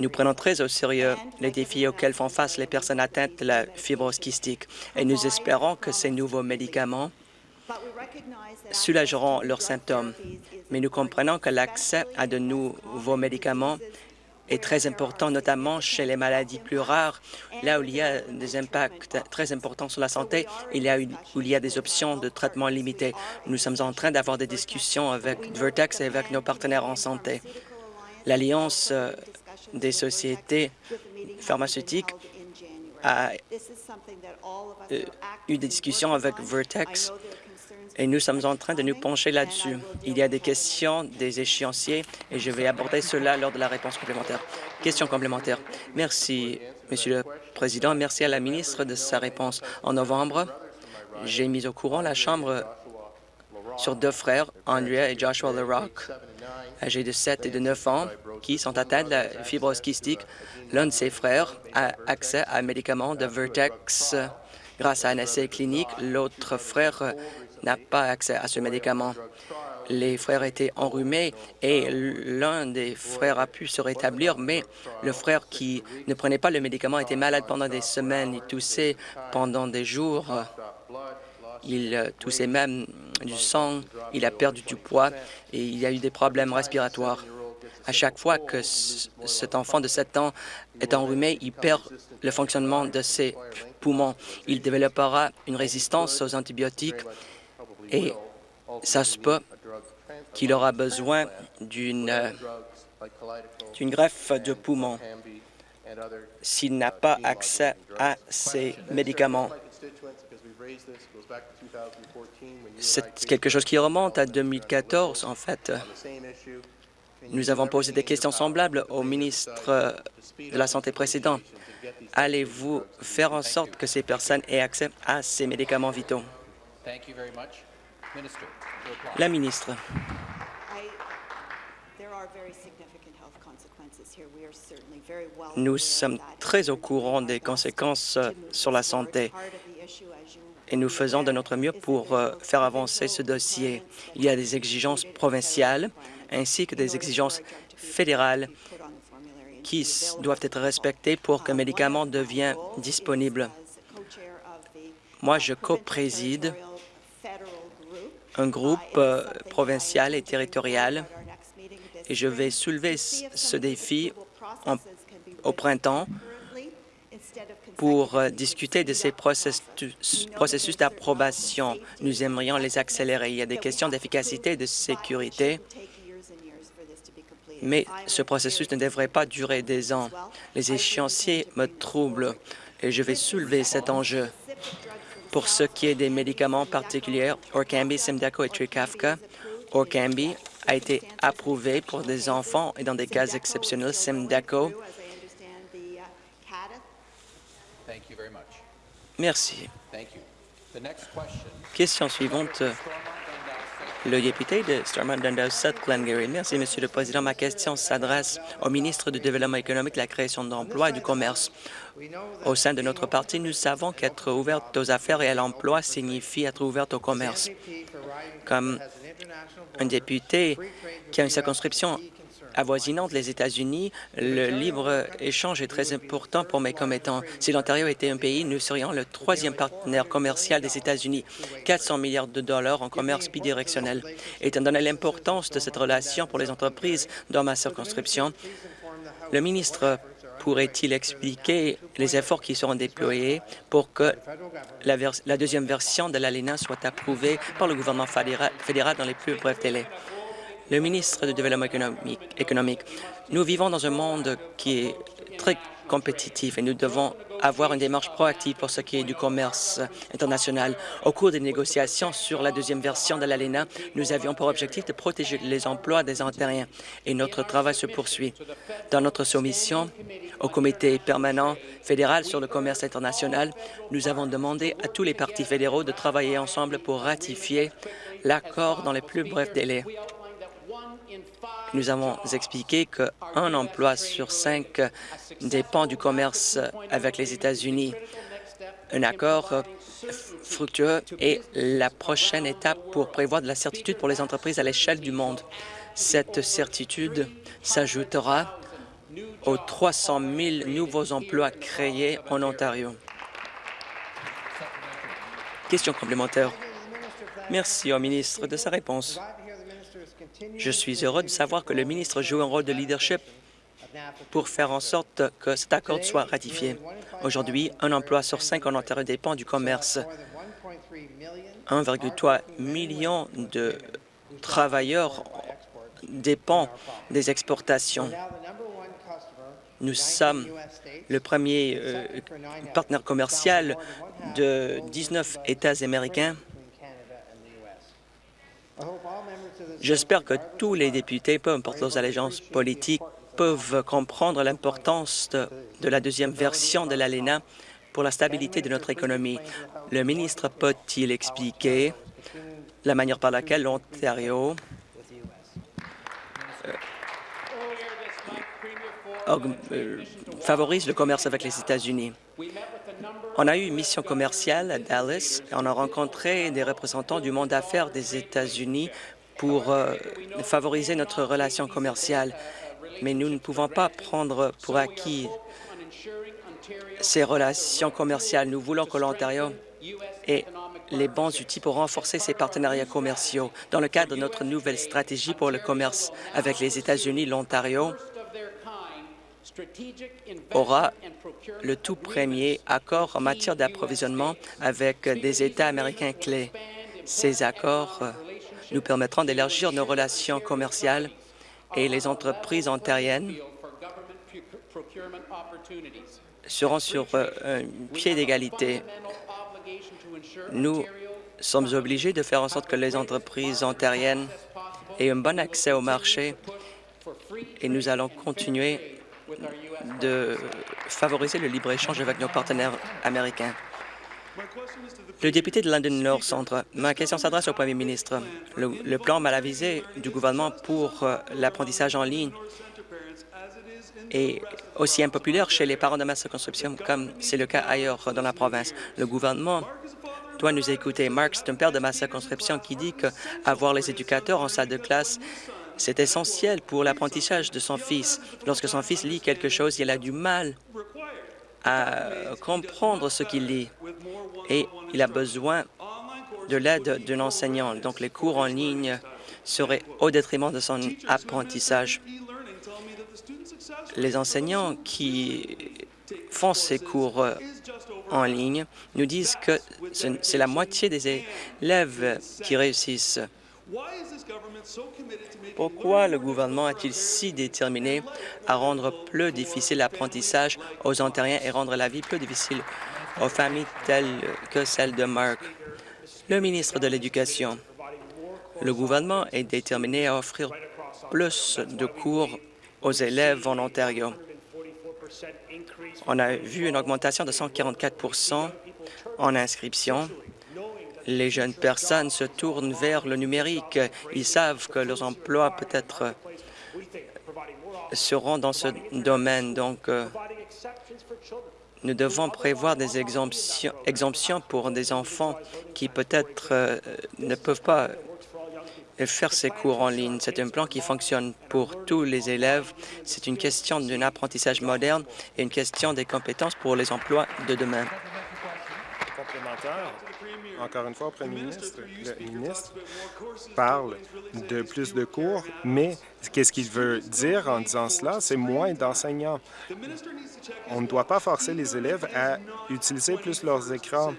Nous prenons très au sérieux les défis auxquels font face les personnes atteintes de la fibrose kystique et nous espérons que ces nouveaux médicaments soulageront leurs symptômes. Mais nous comprenons que l'accès à de nouveaux médicaments est très important, notamment chez les maladies plus rares, là où il y a des impacts très importants sur la santé et là où il y a des options de traitement limitées. Nous sommes en train d'avoir des discussions avec Vertex et avec nos partenaires en santé. L'Alliance euh, des sociétés pharmaceutiques a euh, eu des discussions avec Vertex et nous sommes en train de nous pencher là-dessus. Il y a des questions, des échéanciers, et je vais aborder cela lors de la réponse complémentaire. Question complémentaire. Merci, Monsieur le Président. Merci à la ministre de sa réponse. En novembre, j'ai mis au courant la Chambre sur deux frères, Andrea et Joshua LeRock, âgés de 7 et de 9 ans, qui sont atteints de la fibrose kystique. L'un de ses frères a accès à un médicament de Vertex grâce à un essai clinique. L'autre frère n'a pas accès à ce médicament. Les frères étaient enrhumés et l'un des frères a pu se rétablir, mais le frère qui ne prenait pas le médicament était malade pendant des semaines. Il toussait pendant des jours. Il toussait même du sang, il a perdu du poids et il a eu des problèmes respiratoires. À chaque fois que cet enfant de 7 ans est enrhumé, il perd le fonctionnement de ses poumons. Il développera une résistance aux antibiotiques et ça se peut qu'il aura besoin d'une d'une greffe de poumon s'il n'a pas accès à ces médicaments. C'est quelque chose qui remonte à 2014, en fait. Nous avons posé des questions semblables au ministre de la Santé précédent. Allez-vous faire en sorte que ces personnes aient accès à ces médicaments vitaux? La ministre. Nous sommes très au courant des conséquences euh, sur la santé. et nous faisons de notre mieux pour euh, faire avancer ce dossier. Il y a des exigences provinciales ainsi que des exigences fédérales qui doivent être respectées pour qu'un médicament devienne disponible. Moi, je co-préside un groupe euh, provincial et territorial et je vais soulever ce défi au printemps pour euh, discuter de ces processus, d'approbation. Nous aimerions les accélérer. Il y a des questions d'efficacité et de sécurité, mais ce processus ne devrait pas durer des ans. Les échéanciers me troublent et je vais soulever cet enjeu. Pour ce qui est des médicaments particuliers, Orkambi, Simdaco et Trikafka, Orkambi a été approuvé pour des enfants et dans des cas exceptionnels, Simdaco Merci. Question suivante. Le député de Stormont Dundas South Glengarry. Merci, Monsieur le Président. Ma question s'adresse au ministre du Développement économique, de la création d'emplois et du commerce. Au sein de notre parti, nous savons qu'être ouverte aux affaires et à l'emploi signifie être ouverte au commerce. Comme un député qui a une circonscription avoisinante les États-Unis, le libre-échange est très important pour mes commettants. Si l'Ontario était un pays, nous serions le troisième partenaire commercial des États-Unis, 400 milliards de dollars en commerce bidirectionnel. Étant donné l'importance de cette relation pour les entreprises dans ma circonscription, le ministre pourrait-il expliquer les efforts qui seront déployés pour que la, deuxième version de l'ALENA soit approuvée par le gouvernement fédéral dans les plus brefs délais? Le ministre du Développement économique, nous vivons dans un monde qui est très compétitif et nous devons avoir une démarche proactive pour ce qui est du commerce international. Au cours des négociations sur la deuxième version de l'ALENA, nous avions pour objectif de protéger les emplois des Ontariens et notre travail se poursuit. Dans notre soumission au comité permanent fédéral sur le commerce international, nous avons demandé à tous les partis fédéraux de travailler ensemble pour ratifier l'accord dans les plus brefs délais. Nous avons expliqué qu'un emploi sur cinq dépend du commerce avec les États-Unis. Un accord fructueux est la prochaine étape pour prévoir de la certitude pour les entreprises à l'échelle du monde. Cette certitude s'ajoutera aux 300 000 nouveaux emplois créés en Ontario. Question complémentaire. Merci au ministre de sa réponse. Je suis heureux de savoir que le ministre joue un rôle de leadership pour faire en sorte que cet accord soit ratifié. Aujourd'hui, un emploi sur cinq en Ontario dépend du commerce. 1,3 million de travailleurs dépendent des exportations. Nous sommes le premier euh, partenaire commercial de 19 États américains J'espère que tous les députés, peu importe leurs allégeances politiques, peuvent comprendre l'importance de, la deuxième version de l'ALENA pour la stabilité de notre économie. Le ministre peut-il expliquer la manière par laquelle l'Ontario euh, euh, favorise le commerce avec les États-Unis? On a eu une mission commerciale à Dallas et on a rencontré des représentants du monde d'affaires des États-Unis pour euh, favoriser notre relation commerciale. Mais nous ne pouvons pas prendre pour acquis ces relations commerciales. Nous voulons que l'Ontario ait les bons outils pour renforcer ses partenariats commerciaux. Dans le cadre de notre nouvelle stratégie pour le commerce avec les États-Unis, l'Ontario aura le tout premier accord en matière d'approvisionnement avec des États américains clés. Ces accords nous permettront d'élargir nos relations commerciales et les entreprises ontariennes seront sur euh, un pied d'égalité. Nous sommes obligés de faire en sorte que les entreprises ontariennes aient un bon accès au marché et nous allons continuer de favoriser le libre-échange avec nos partenaires américains. Le député de London Nord Centre, ma question s'adresse au Premier ministre. Le, plan mal avisé du gouvernement pour euh, l'apprentissage en ligne est aussi impopulaire chez les parents de ma circonscription comme c'est le cas ailleurs dans la province. Le gouvernement doit nous écouter. Mark, c'est un père de ma circonscription qui dit qu'avoir les éducateurs en salle de classe, c'est essentiel pour l'apprentissage de son fils. Lorsque son fils lit quelque chose, il a du mal à comprendre ce qu'il lit et il a besoin de l'aide d'un enseignant. Donc, les cours en ligne seraient au détriment de son apprentissage. Les enseignants qui font ces cours en ligne nous disent que c'est la moitié des élèves qui réussissent. Pourquoi le gouvernement est-il si déterminé à rendre plus difficile l'apprentissage aux Ontariens et rendre la vie plus difficile aux familles telles que celle de Mark? Le ministre de l'Éducation? Le gouvernement est déterminé à offrir plus de cours aux élèves en Ontario. On a vu une augmentation de 144% en inscription. Les jeunes personnes se tournent vers le numérique. Ils savent que leurs emplois peut-être seront dans ce domaine. Donc, euh, nous devons prévoir des exemptions, pour des enfants qui peut-être euh, ne peuvent pas faire ces cours en ligne. C'est un plan qui fonctionne pour tous les élèves. C'est une question d'un apprentissage moderne et une question des compétences pour les emplois de demain. Encore une fois, Premier ministre, le ministre parle de plus de cours, mais qu'est-ce qu'il veut dire en disant cela? C'est moins d'enseignants. On ne doit pas forcer les élèves à utiliser plus leurs écrans.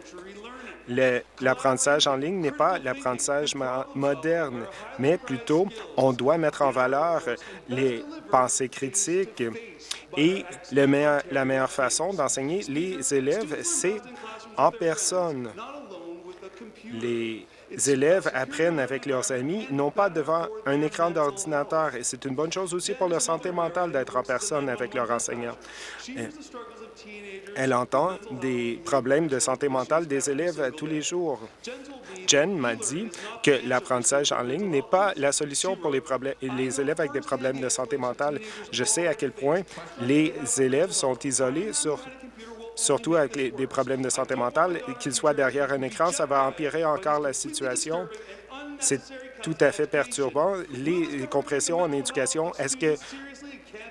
L'apprentissage en ligne n'est pas l'apprentissage moderne, mais plutôt on doit mettre en valeur les pensées critiques et la meilleure façon d'enseigner les élèves, c'est en personne. Les élèves apprennent avec leurs amis, non pas devant un écran d'ordinateur. Et c'est une bonne chose aussi pour leur santé mentale d'être en personne avec leur enseignant. Elle entend des problèmes de santé mentale des élèves tous les jours. Jen m'a dit que l'apprentissage en ligne n'est pas la solution pour les, les élèves avec des problèmes de santé mentale. Je sais à quel point les élèves sont isolés sur surtout avec des problèmes de santé mentale, qu'ils soient derrière un écran, ça va empirer encore la situation. C'est tout à fait perturbant. Les compressions en éducation, est-ce que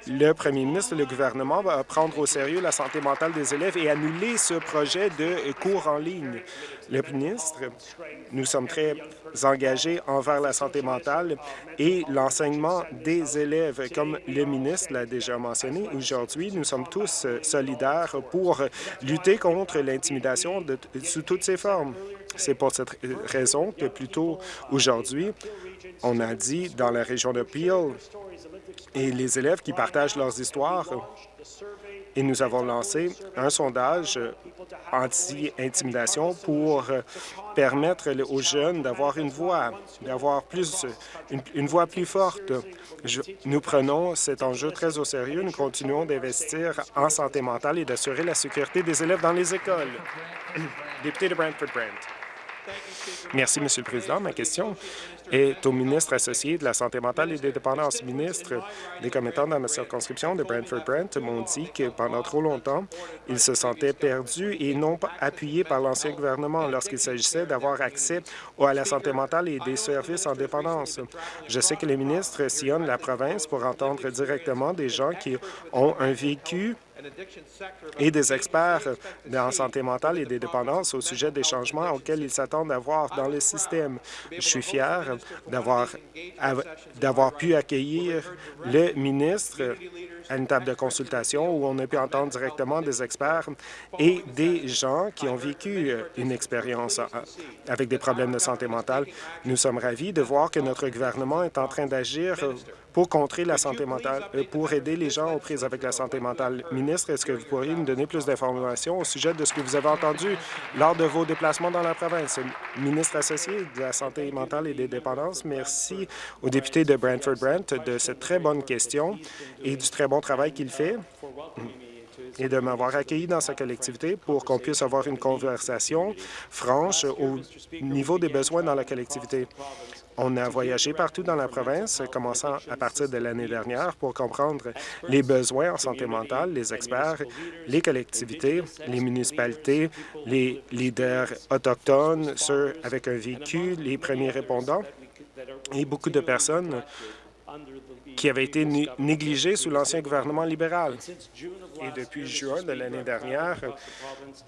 le premier ministre le gouvernement va prendre au sérieux la santé mentale des élèves et annuler ce projet de cours en ligne. Le ministre, nous sommes très engagés envers la santé mentale et l'enseignement des élèves. Comme le ministre l'a déjà mentionné, aujourd'hui, nous sommes tous solidaires pour lutter contre l'intimidation sous toutes ses formes. C'est pour cette raison que plus tôt aujourd'hui, on a dit dans la région de Peel et les élèves qui partagent leurs histoires. Et nous avons lancé un sondage anti-intimidation pour permettre aux jeunes d'avoir une voix, d'avoir plus une, voix plus forte. nous prenons cet enjeu très au sérieux. Nous continuons d'investir en santé mentale et d'assurer la sécurité des élèves dans les écoles. Député de Brantford-Brant. Merci, Monsieur le Président. Ma question est au ministre associé de la Santé mentale et des dépendances. Ministre, les commettants dans ma circonscription de Brantford-Brant m'ont dit que pendant trop longtemps, ils se sentaient perdus et non appuyés par l'ancien gouvernement lorsqu'il s'agissait d'avoir accès à la santé mentale et des services en dépendance. Je sais que les ministres sillonnent la province pour entendre directement des gens qui ont un vécu et des experts en santé mentale et des dépendances au sujet des changements auxquels ils s'attendent à voir dans le système. Je suis fier d'avoir pu accueillir le ministre à une table de consultation où on a pu entendre directement des experts et des gens qui ont vécu une expérience avec des problèmes de santé mentale. Nous sommes ravis de voir que notre gouvernement est en train d'agir pour contrer la santé mentale, euh, pour aider les gens aux prises avec la santé mentale. Ministre, est-ce que vous pourriez nous donner plus d'informations au sujet de ce que vous avez entendu lors de vos déplacements dans la province? Ministre associé de la santé mentale et des dépendances, merci au député de Brantford-Brant de cette très bonne question et du très bon travail qu'il fait et de m'avoir accueilli dans sa collectivité pour qu'on puisse avoir une conversation franche au niveau des besoins dans la collectivité. On a voyagé partout dans la province, commençant à partir de l'année dernière, pour comprendre les besoins en santé mentale, les experts, les collectivités, les municipalités, les leaders autochtones, ceux avec un véhicule, les premiers répondants et beaucoup de personnes qui avaient été négligées sous l'ancien gouvernement libéral. Et depuis juin de l'année dernière,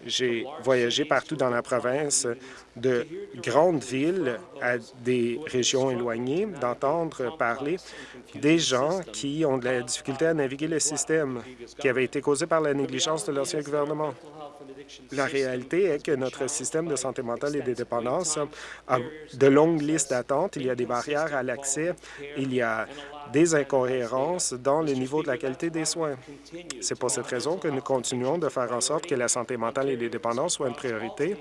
j'ai voyagé partout dans la province, de grandes villes à des régions éloignées, d'entendre parler des gens qui ont de la difficulté à naviguer le système qui avait été causé par la négligence de l'ancien gouvernement. La réalité est que notre système de santé mentale et de dépendance a de longues listes d'attente, il y a des barrières à l'accès, il y a des incohérences dans le niveau de la qualité des soins. C'est pour cette raison que nous continuons de faire en sorte que la santé mentale et les dépendances soient une priorité.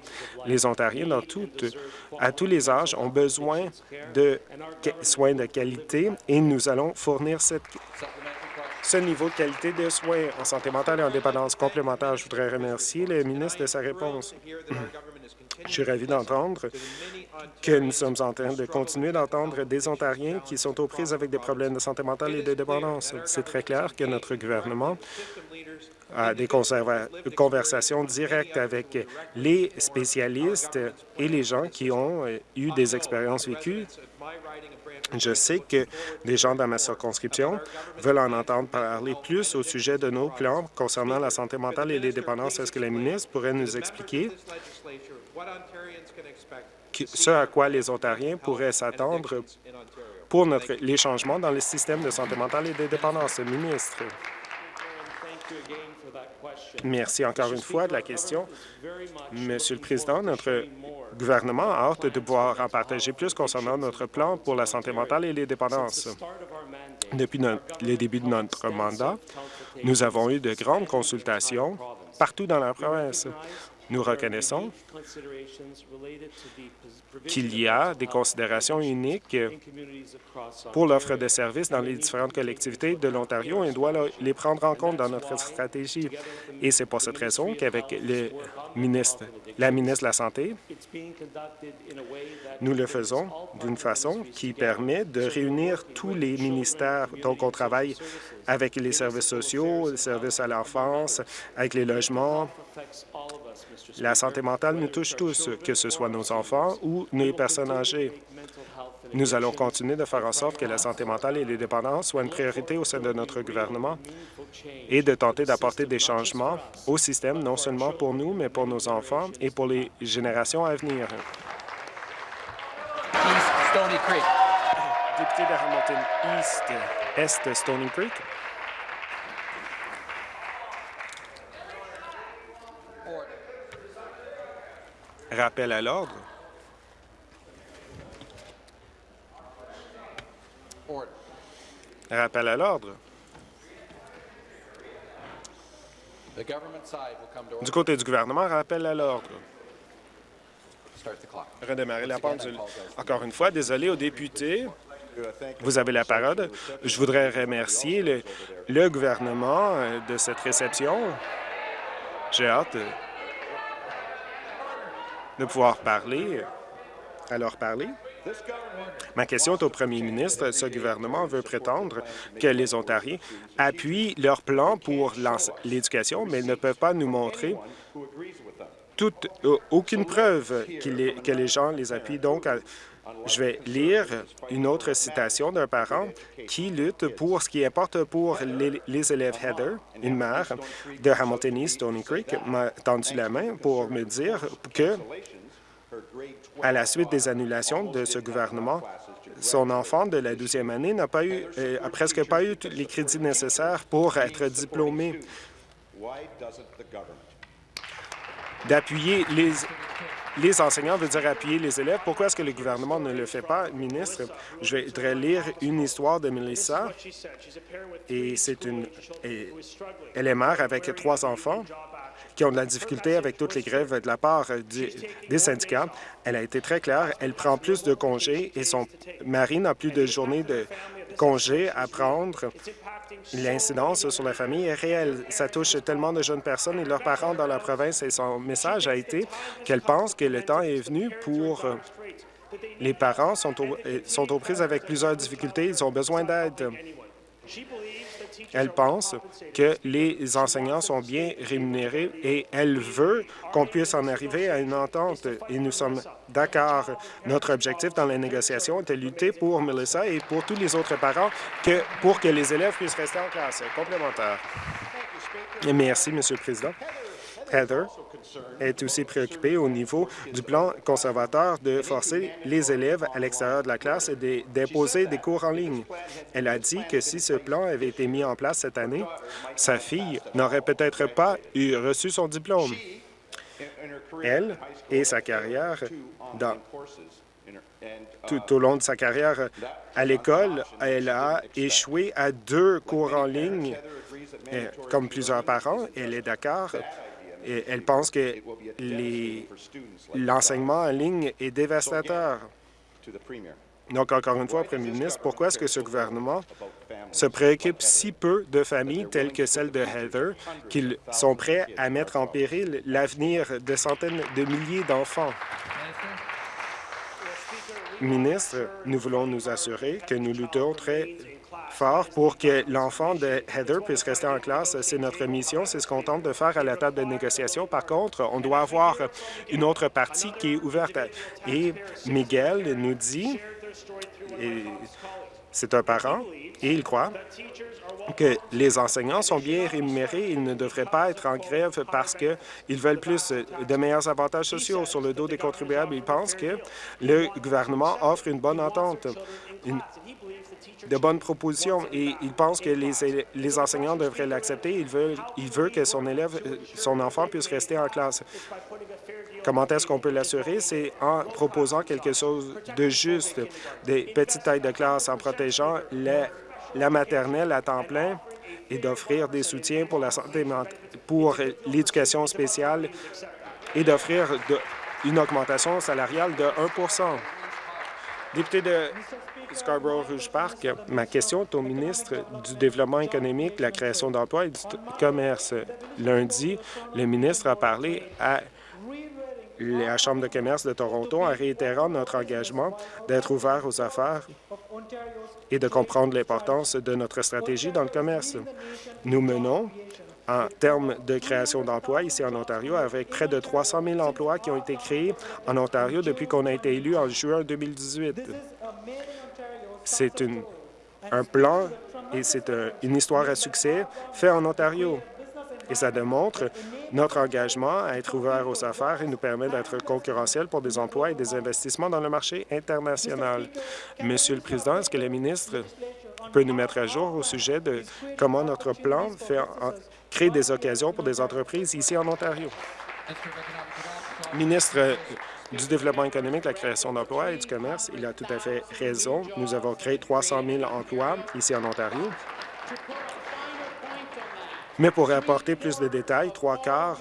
Les Ontariens, à tous les âges, ont besoin de soins de qualité et nous allons fournir cette ce niveau de qualité de soins en santé mentale et en dépendance complémentaire. Je voudrais remercier le ministre de sa réponse. Je suis ravi d'entendre que nous sommes en train de continuer d'entendre des Ontariens qui sont aux prises avec des problèmes de santé mentale et de dépendance. C'est très clair que notre gouvernement a des conversations directes avec les spécialistes et les gens qui ont eu des expériences vécues je sais que des gens dans ma circonscription veulent en entendre parler plus au sujet de nos plans concernant la santé mentale et les dépendances. Est-ce que la ministre pourrait nous expliquer ce à quoi les Ontariens pourraient s'attendre pour les changements dans le système de santé mentale et de dépendance? Ministre. Merci encore une fois de la question. Monsieur le Président, notre gouvernement a hâte de pouvoir en partager plus concernant notre plan pour la santé mentale et les dépendances. Depuis le début de notre mandat, nous avons eu de grandes consultations partout dans la province. Nous reconnaissons qu'il y a des considérations uniques pour l'offre de services dans les différentes collectivités de l'Ontario et on doit les prendre en compte dans notre stratégie. Et c'est pour cette raison qu'avec ministre, la ministre de la Santé, nous le faisons d'une façon qui permet de réunir tous les ministères. Donc, on travaille avec les services sociaux, les services à l'enfance, avec les logements, la santé mentale nous touche tous, que ce soit nos enfants ou nos personnes âgées. Nous allons continuer de faire en sorte que la santé mentale et les dépendances soient une priorité au sein de notre gouvernement et de tenter d'apporter des changements au système, non seulement pour nous, mais pour nos enfants et pour les générations à venir. Député de Hamilton East, Est Stony Creek. Rappel à l'ordre. Rappel à l'ordre. Du côté du gouvernement, rappel à l'ordre. Redémarrer la pendule. Encore une fois, désolé aux députés. Vous avez la parole. Je voudrais remercier le, le gouvernement euh, de cette réception. J'ai hâte de pouvoir parler, à leur parler. Ma question est au premier ministre. Ce gouvernement veut prétendre que les Ontariens appuient leur plan pour l'éducation, mais ne peuvent pas nous montrer toute, aucune preuve que les gens les appuient. Donc, je vais lire une autre citation d'un parent qui lutte pour ce qui importe pour les, élèves Heather, une mère de Hamilton East Stony Creek, m'a tendu la main pour me dire que, à la suite des annulations de ce gouvernement, son enfant de la 12e année n'a pas eu, euh, a presque pas eu les crédits nécessaires pour être diplômé. D'appuyer les les enseignants veut dire appuyer les élèves. Pourquoi est-ce que le gouvernement ne le fait pas, ministre? Je vais lire une histoire de Melissa. Et c'est une... elle est mère avec trois enfants qui ont de la difficulté avec toutes les grèves de la part des syndicats. Elle a été très claire. Elle prend plus de congés et son mari n'a plus de journées de congés à prendre. L'incidence sur la famille est réelle. Ça touche tellement de jeunes personnes et leurs parents dans la province et son message a été qu'elle pense que le temps est venu pour Les parents sont, sont aux prises avec plusieurs difficultés. Ils ont besoin d'aide. Elle pense que les enseignants sont bien rémunérés et elle veut qu'on puisse en arriver à une entente. Et nous sommes d'accord. Notre objectif dans la négociation est de lutter pour Melissa et pour tous les autres parents pour que les élèves puissent rester en classe. Complémentaire. Merci, Monsieur le Président. Heather est aussi préoccupée au niveau du plan conservateur de forcer les élèves à l'extérieur de la classe et d'imposer des cours en ligne. Elle a dit que si ce plan avait été mis en place cette année, sa fille n'aurait peut-être pas eu reçu son diplôme. Elle et sa carrière tout au long de sa carrière à l'école, elle a échoué à deux cours en ligne. Comme plusieurs parents, elle est d'accord elle pense que l'enseignement en ligne est dévastateur. Donc, encore une fois, Premier ministre, pourquoi est-ce que ce gouvernement se préoccupe si peu de familles telles que celle de Heather qu'ils sont prêts à mettre en péril l'avenir de centaines de milliers d'enfants? Ministre, nous voulons nous assurer que nous luttons très fort pour que l'enfant de Heather puisse rester en classe. C'est notre mission, c'est ce qu'on tente de faire à la table de négociation. Par contre, on doit avoir une autre partie qui est ouverte. Et Miguel nous dit, c'est un parent, et il croit que les enseignants sont bien rémunérés. Ils ne devraient pas être en grève parce qu'ils veulent plus de meilleurs avantages sociaux sur le dos des contribuables. Ils pensent que le gouvernement offre une bonne entente, de bonnes propositions et il pense que les, les enseignants devraient l'accepter. Il veut, il veut que son élève, euh, son enfant puisse rester en classe. Comment est-ce qu'on peut l'assurer? C'est en proposant quelque chose de juste, des petites tailles de classe, en protégeant la, maternelle à temps plein et d'offrir des soutiens pour la santé pour l'éducation spéciale et d'offrir une augmentation salariale de 1 Député de Scarborough-Rouge Park, ma question est au ministre du Développement économique, la création d'emplois et du commerce. Lundi, le ministre a parlé à la Chambre de commerce de Toronto en réitérant notre engagement d'être ouvert aux affaires et de comprendre l'importance de notre stratégie dans le commerce. Nous menons en termes de création d'emplois ici en Ontario, avec près de 300 000 emplois qui ont été créés en Ontario depuis qu'on a été élu en juin 2018. C'est un plan et c'est une histoire à succès fait en Ontario. Et ça démontre notre engagement à être ouvert aux affaires et nous permet d'être concurrentiels pour des emplois et des investissements dans le marché international. Monsieur le Président, est-ce que le ministre peut nous mettre à jour au sujet de comment notre plan fait crée des occasions pour des entreprises ici en Ontario? Ministre du Développement économique, la création d'emplois et du commerce, il a tout à fait raison. Nous avons créé 300 000 emplois ici en Ontario. Mais pour apporter plus de détails, trois quarts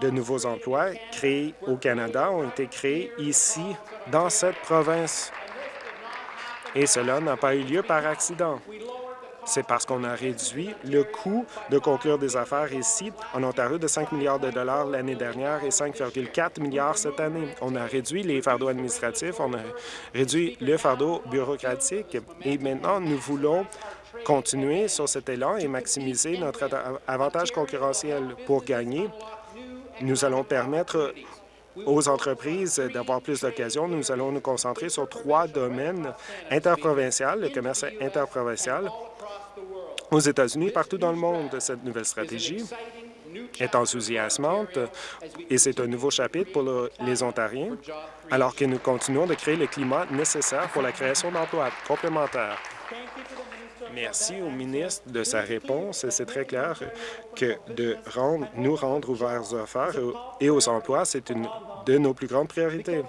de nouveaux emplois créés au Canada ont été créés ici, dans cette province. Et cela n'a pas eu lieu par accident c'est parce qu'on a réduit le coût de conclure des affaires ici en Ontario de 5 milliards de dollars l'année dernière et 5,4 milliards cette année. On a réduit les fardeaux administratifs, on a réduit le fardeau bureaucratique et maintenant nous voulons continuer sur cet élan et maximiser notre avantage concurrentiel pour gagner. Nous allons permettre aux entreprises d'avoir plus d'occasions. Nous allons nous concentrer sur trois domaines interprovincial, le commerce interprovincial, aux États-Unis, partout dans le monde. Cette nouvelle stratégie est enthousiasmante et c'est un nouveau chapitre pour les Ontariens, alors que nous continuons de créer le climat nécessaire pour la création d'emplois complémentaires. Merci au ministre de sa réponse. C'est très clair que de rendre, nous rendre ouverts aux affaires et aux emplois, c'est une de nos plus grandes priorités.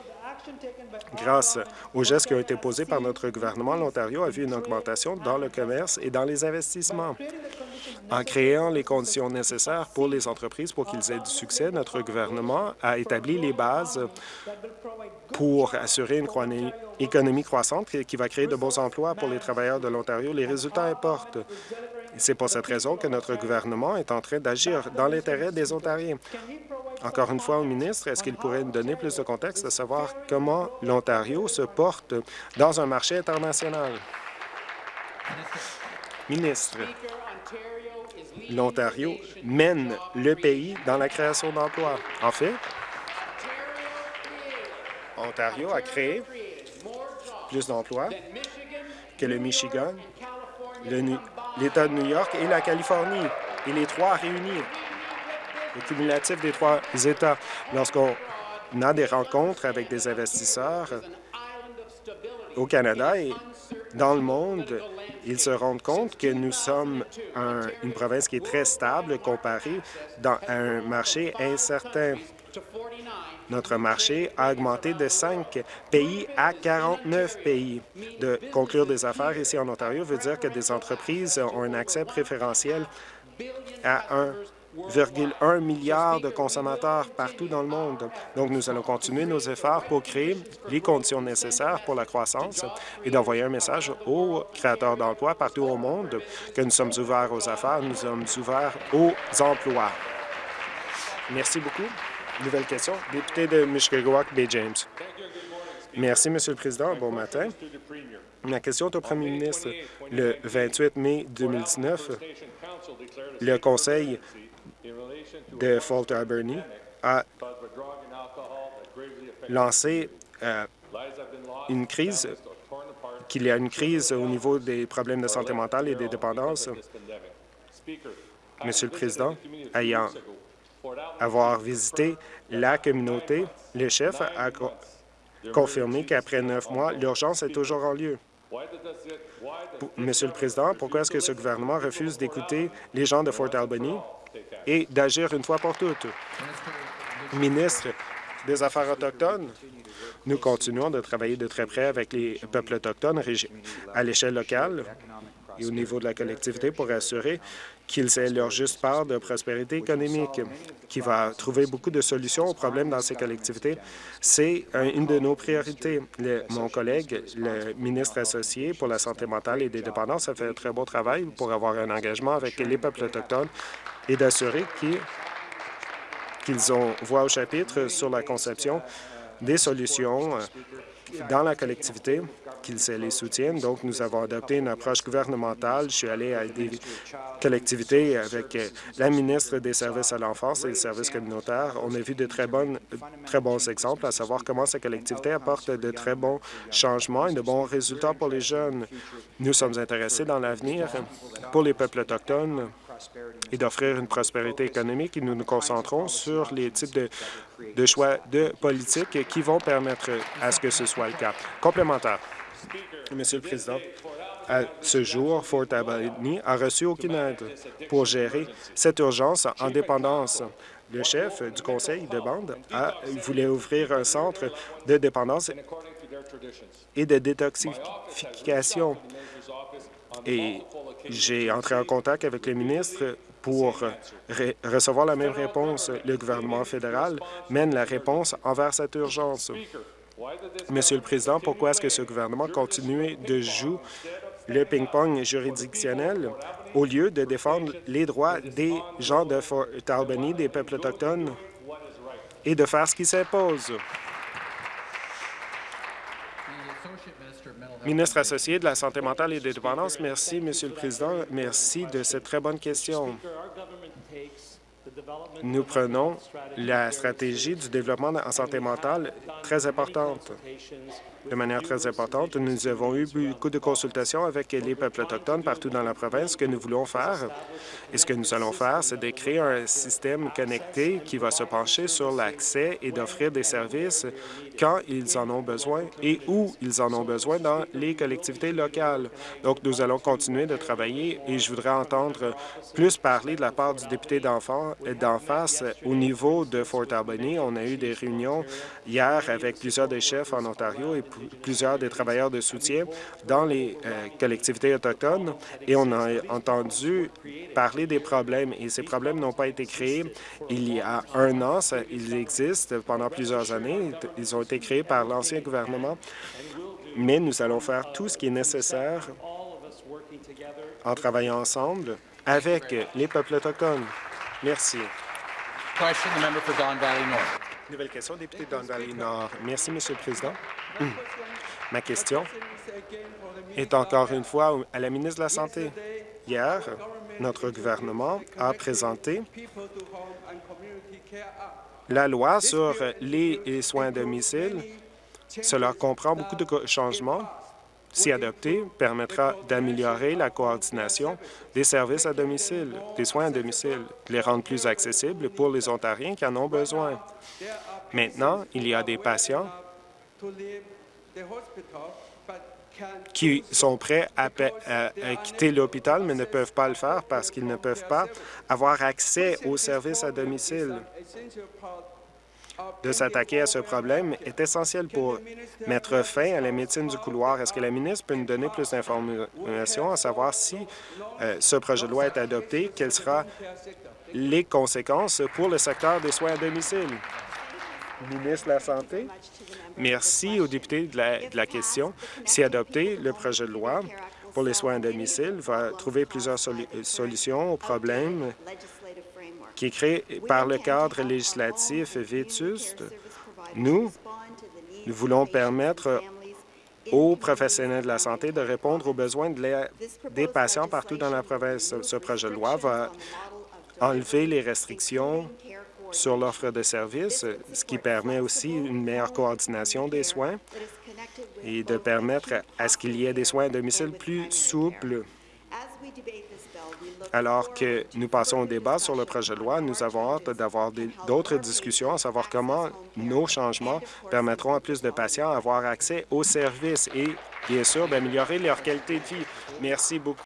Grâce aux gestes qui ont été posés par notre gouvernement, l'Ontario a vu une augmentation dans le commerce et dans les investissements. En créant les conditions nécessaires pour les entreprises pour qu'ils aient du succès, notre gouvernement a établi les bases pour assurer une économie croissante qui va créer de bons emplois pour les travailleurs de l'Ontario. Les résultats importent. C'est pour cette raison que notre gouvernement est en train d'agir dans l'intérêt des Ontariens. encore une fois au ministre, est-ce qu'il pourrait nous donner plus de contexte à savoir comment l'Ontario se porte dans un marché international? Ministre, l'Ontario mène le pays dans la création d'emplois. En fait, Ontario a créé plus d'emplois que le Michigan, l'État de New York et la Californie, et les trois réunis, le cumulatif des trois États. Lorsqu'on a des rencontres avec des investisseurs au Canada et dans le monde, ils se rendent compte que nous sommes une province qui est très stable comparée dans un marché incertain. Notre marché a augmenté de 5 pays à 49 pays. De conclure des affaires ici en Ontario veut dire que des entreprises ont un accès préférentiel à 1,1 milliard de consommateurs partout dans le monde. Donc, nous allons continuer nos efforts pour créer les conditions nécessaires pour la croissance et d'envoyer un message aux créateurs d'emplois partout au monde que nous sommes ouverts aux affaires, nous sommes ouverts aux emplois. Merci beaucoup. Nouvelle question. Député de Mishkegawak, Bay James. Merci, Monsieur le Président. Bon matin. Ma question est au premier ministre. Le 28 mai 2019, le Conseil de Fort Alberni a lancé euh, une crise, qu'il y a une crise au niveau des problèmes de santé mentale et des dépendances. Monsieur le Président, ayant avoir visité la communauté, le chef a confirmé qu'après neuf mois, l'urgence est toujours en lieu. Monsieur le Président, pourquoi est-ce que ce gouvernement refuse d'écouter les gens de Fort Albany et d'agir une fois pour toutes? Ministre des Affaires autochtones, nous continuons de travailler de très près avec les peuples autochtones à l'échelle locale et au niveau de la collectivité pour assurer qu'ils aient leur juste part de prospérité économique, qui va trouver beaucoup de solutions aux problèmes dans ces collectivités. C'est une de nos priorités. mon collègue, le ministre associé pour la santé mentale et des dépendances, a fait un très beau travail pour avoir un engagement avec les peuples autochtones et d'assurer qu'ils ont voix au chapitre sur la conception des solutions dans la collectivité qu'ils les soutiennent. Donc, nous avons adopté une approche gouvernementale. Je suis allé à des collectivités avec euh, la ministre des Services à l'enfance et des services communautaires. On a vu de très bons exemples, à savoir comment ces collectivités apportent de très bons changements et de bons résultats pour les jeunes. Nous sommes intéressés dans l'avenir pour les peuples autochtones et d'offrir une prospérité économique et nous nous concentrons sur les types de, de choix de politique qui vont permettre à ce que ce soit le cas. Complémentaire. Monsieur le Président, à ce jour, Fort Albany a reçu aucune aide pour gérer cette urgence en dépendance. Le chef du conseil de bande a, voulait ouvrir un centre de dépendance et de détoxification. Et j'ai entré en contact avec le ministre pour recevoir la même réponse. Le gouvernement fédéral mène la réponse envers cette urgence. Monsieur le Président, pourquoi est-ce que ce gouvernement continue de jouer le ping-pong juridictionnel au lieu de défendre les droits des gens de Fort Albany, des peuples autochtones, et de faire ce qui s'impose? Ministre associé de la Santé mentale et des dépendances, merci, Monsieur le Président. Merci de cette très bonne question nous prenons la stratégie du développement en santé mentale très importante. De manière très importante, nous avons eu beaucoup de consultations avec les peuples autochtones partout dans la province. Ce que nous voulons faire et ce que nous allons faire, c'est de créer un système connecté qui va se pencher sur l'accès et d'offrir des services quand ils en ont besoin et où ils en ont besoin dans les collectivités locales. Donc, nous allons continuer de travailler et je voudrais entendre plus parler de la part du député d'en face au niveau de Fort Albany. On a eu des réunions hier avec plusieurs des chefs en Ontario et plusieurs des travailleurs de soutien dans les euh, collectivités autochtones et on a entendu parler des problèmes et ces problèmes n'ont pas été créés il y a un an. ils existent pendant plusieurs années. Ils ont été créés par l'ancien gouvernement, mais nous allons faire tout ce qui est nécessaire en travaillant ensemble avec les peuples autochtones. Merci. Nouvelle question, député Don Valley Nord. Merci, Monsieur le Président. Ma question est encore une fois à la ministre de la Santé. Hier, notre gouvernement a présenté la loi sur les soins à domicile. Cela comprend beaucoup de changements. Si adopté, permettra d'améliorer la coordination des services à domicile, des soins à domicile, les rendre plus accessibles pour les Ontariens qui en ont besoin. Maintenant, il y a des patients qui sont prêts à, quitter l'hôpital, mais ne peuvent pas le faire parce qu'ils ne peuvent pas avoir accès aux services à domicile. De s'attaquer à ce problème est essentiel pour mettre fin à la médecine du couloir. Est-ce que la ministre peut nous donner plus d'informations à savoir si euh, ce projet de loi est adopté, quelles seront les conséquences pour le secteur des soins à domicile? Ministre de la Santé? Merci aux députés de la, question. Si adopté, le projet de loi pour les soins à domicile va trouver plusieurs solutions aux problèmes qui est créé par le cadre législatif vétuste. Nous, nous voulons permettre aux professionnels de la santé de répondre aux besoins des patients partout dans la province. Ce projet de loi va enlever les restrictions sur l'offre de services, ce qui permet aussi une meilleure coordination des soins et de permettre à ce qu'il y ait des soins à domicile plus souples. Alors que nous passons au débat sur le projet de loi, nous avons hâte d'avoir d'autres discussions, à savoir comment nos changements permettront à plus de patients d'avoir accès aux services et, bien sûr, d'améliorer leur qualité de vie. Merci beaucoup.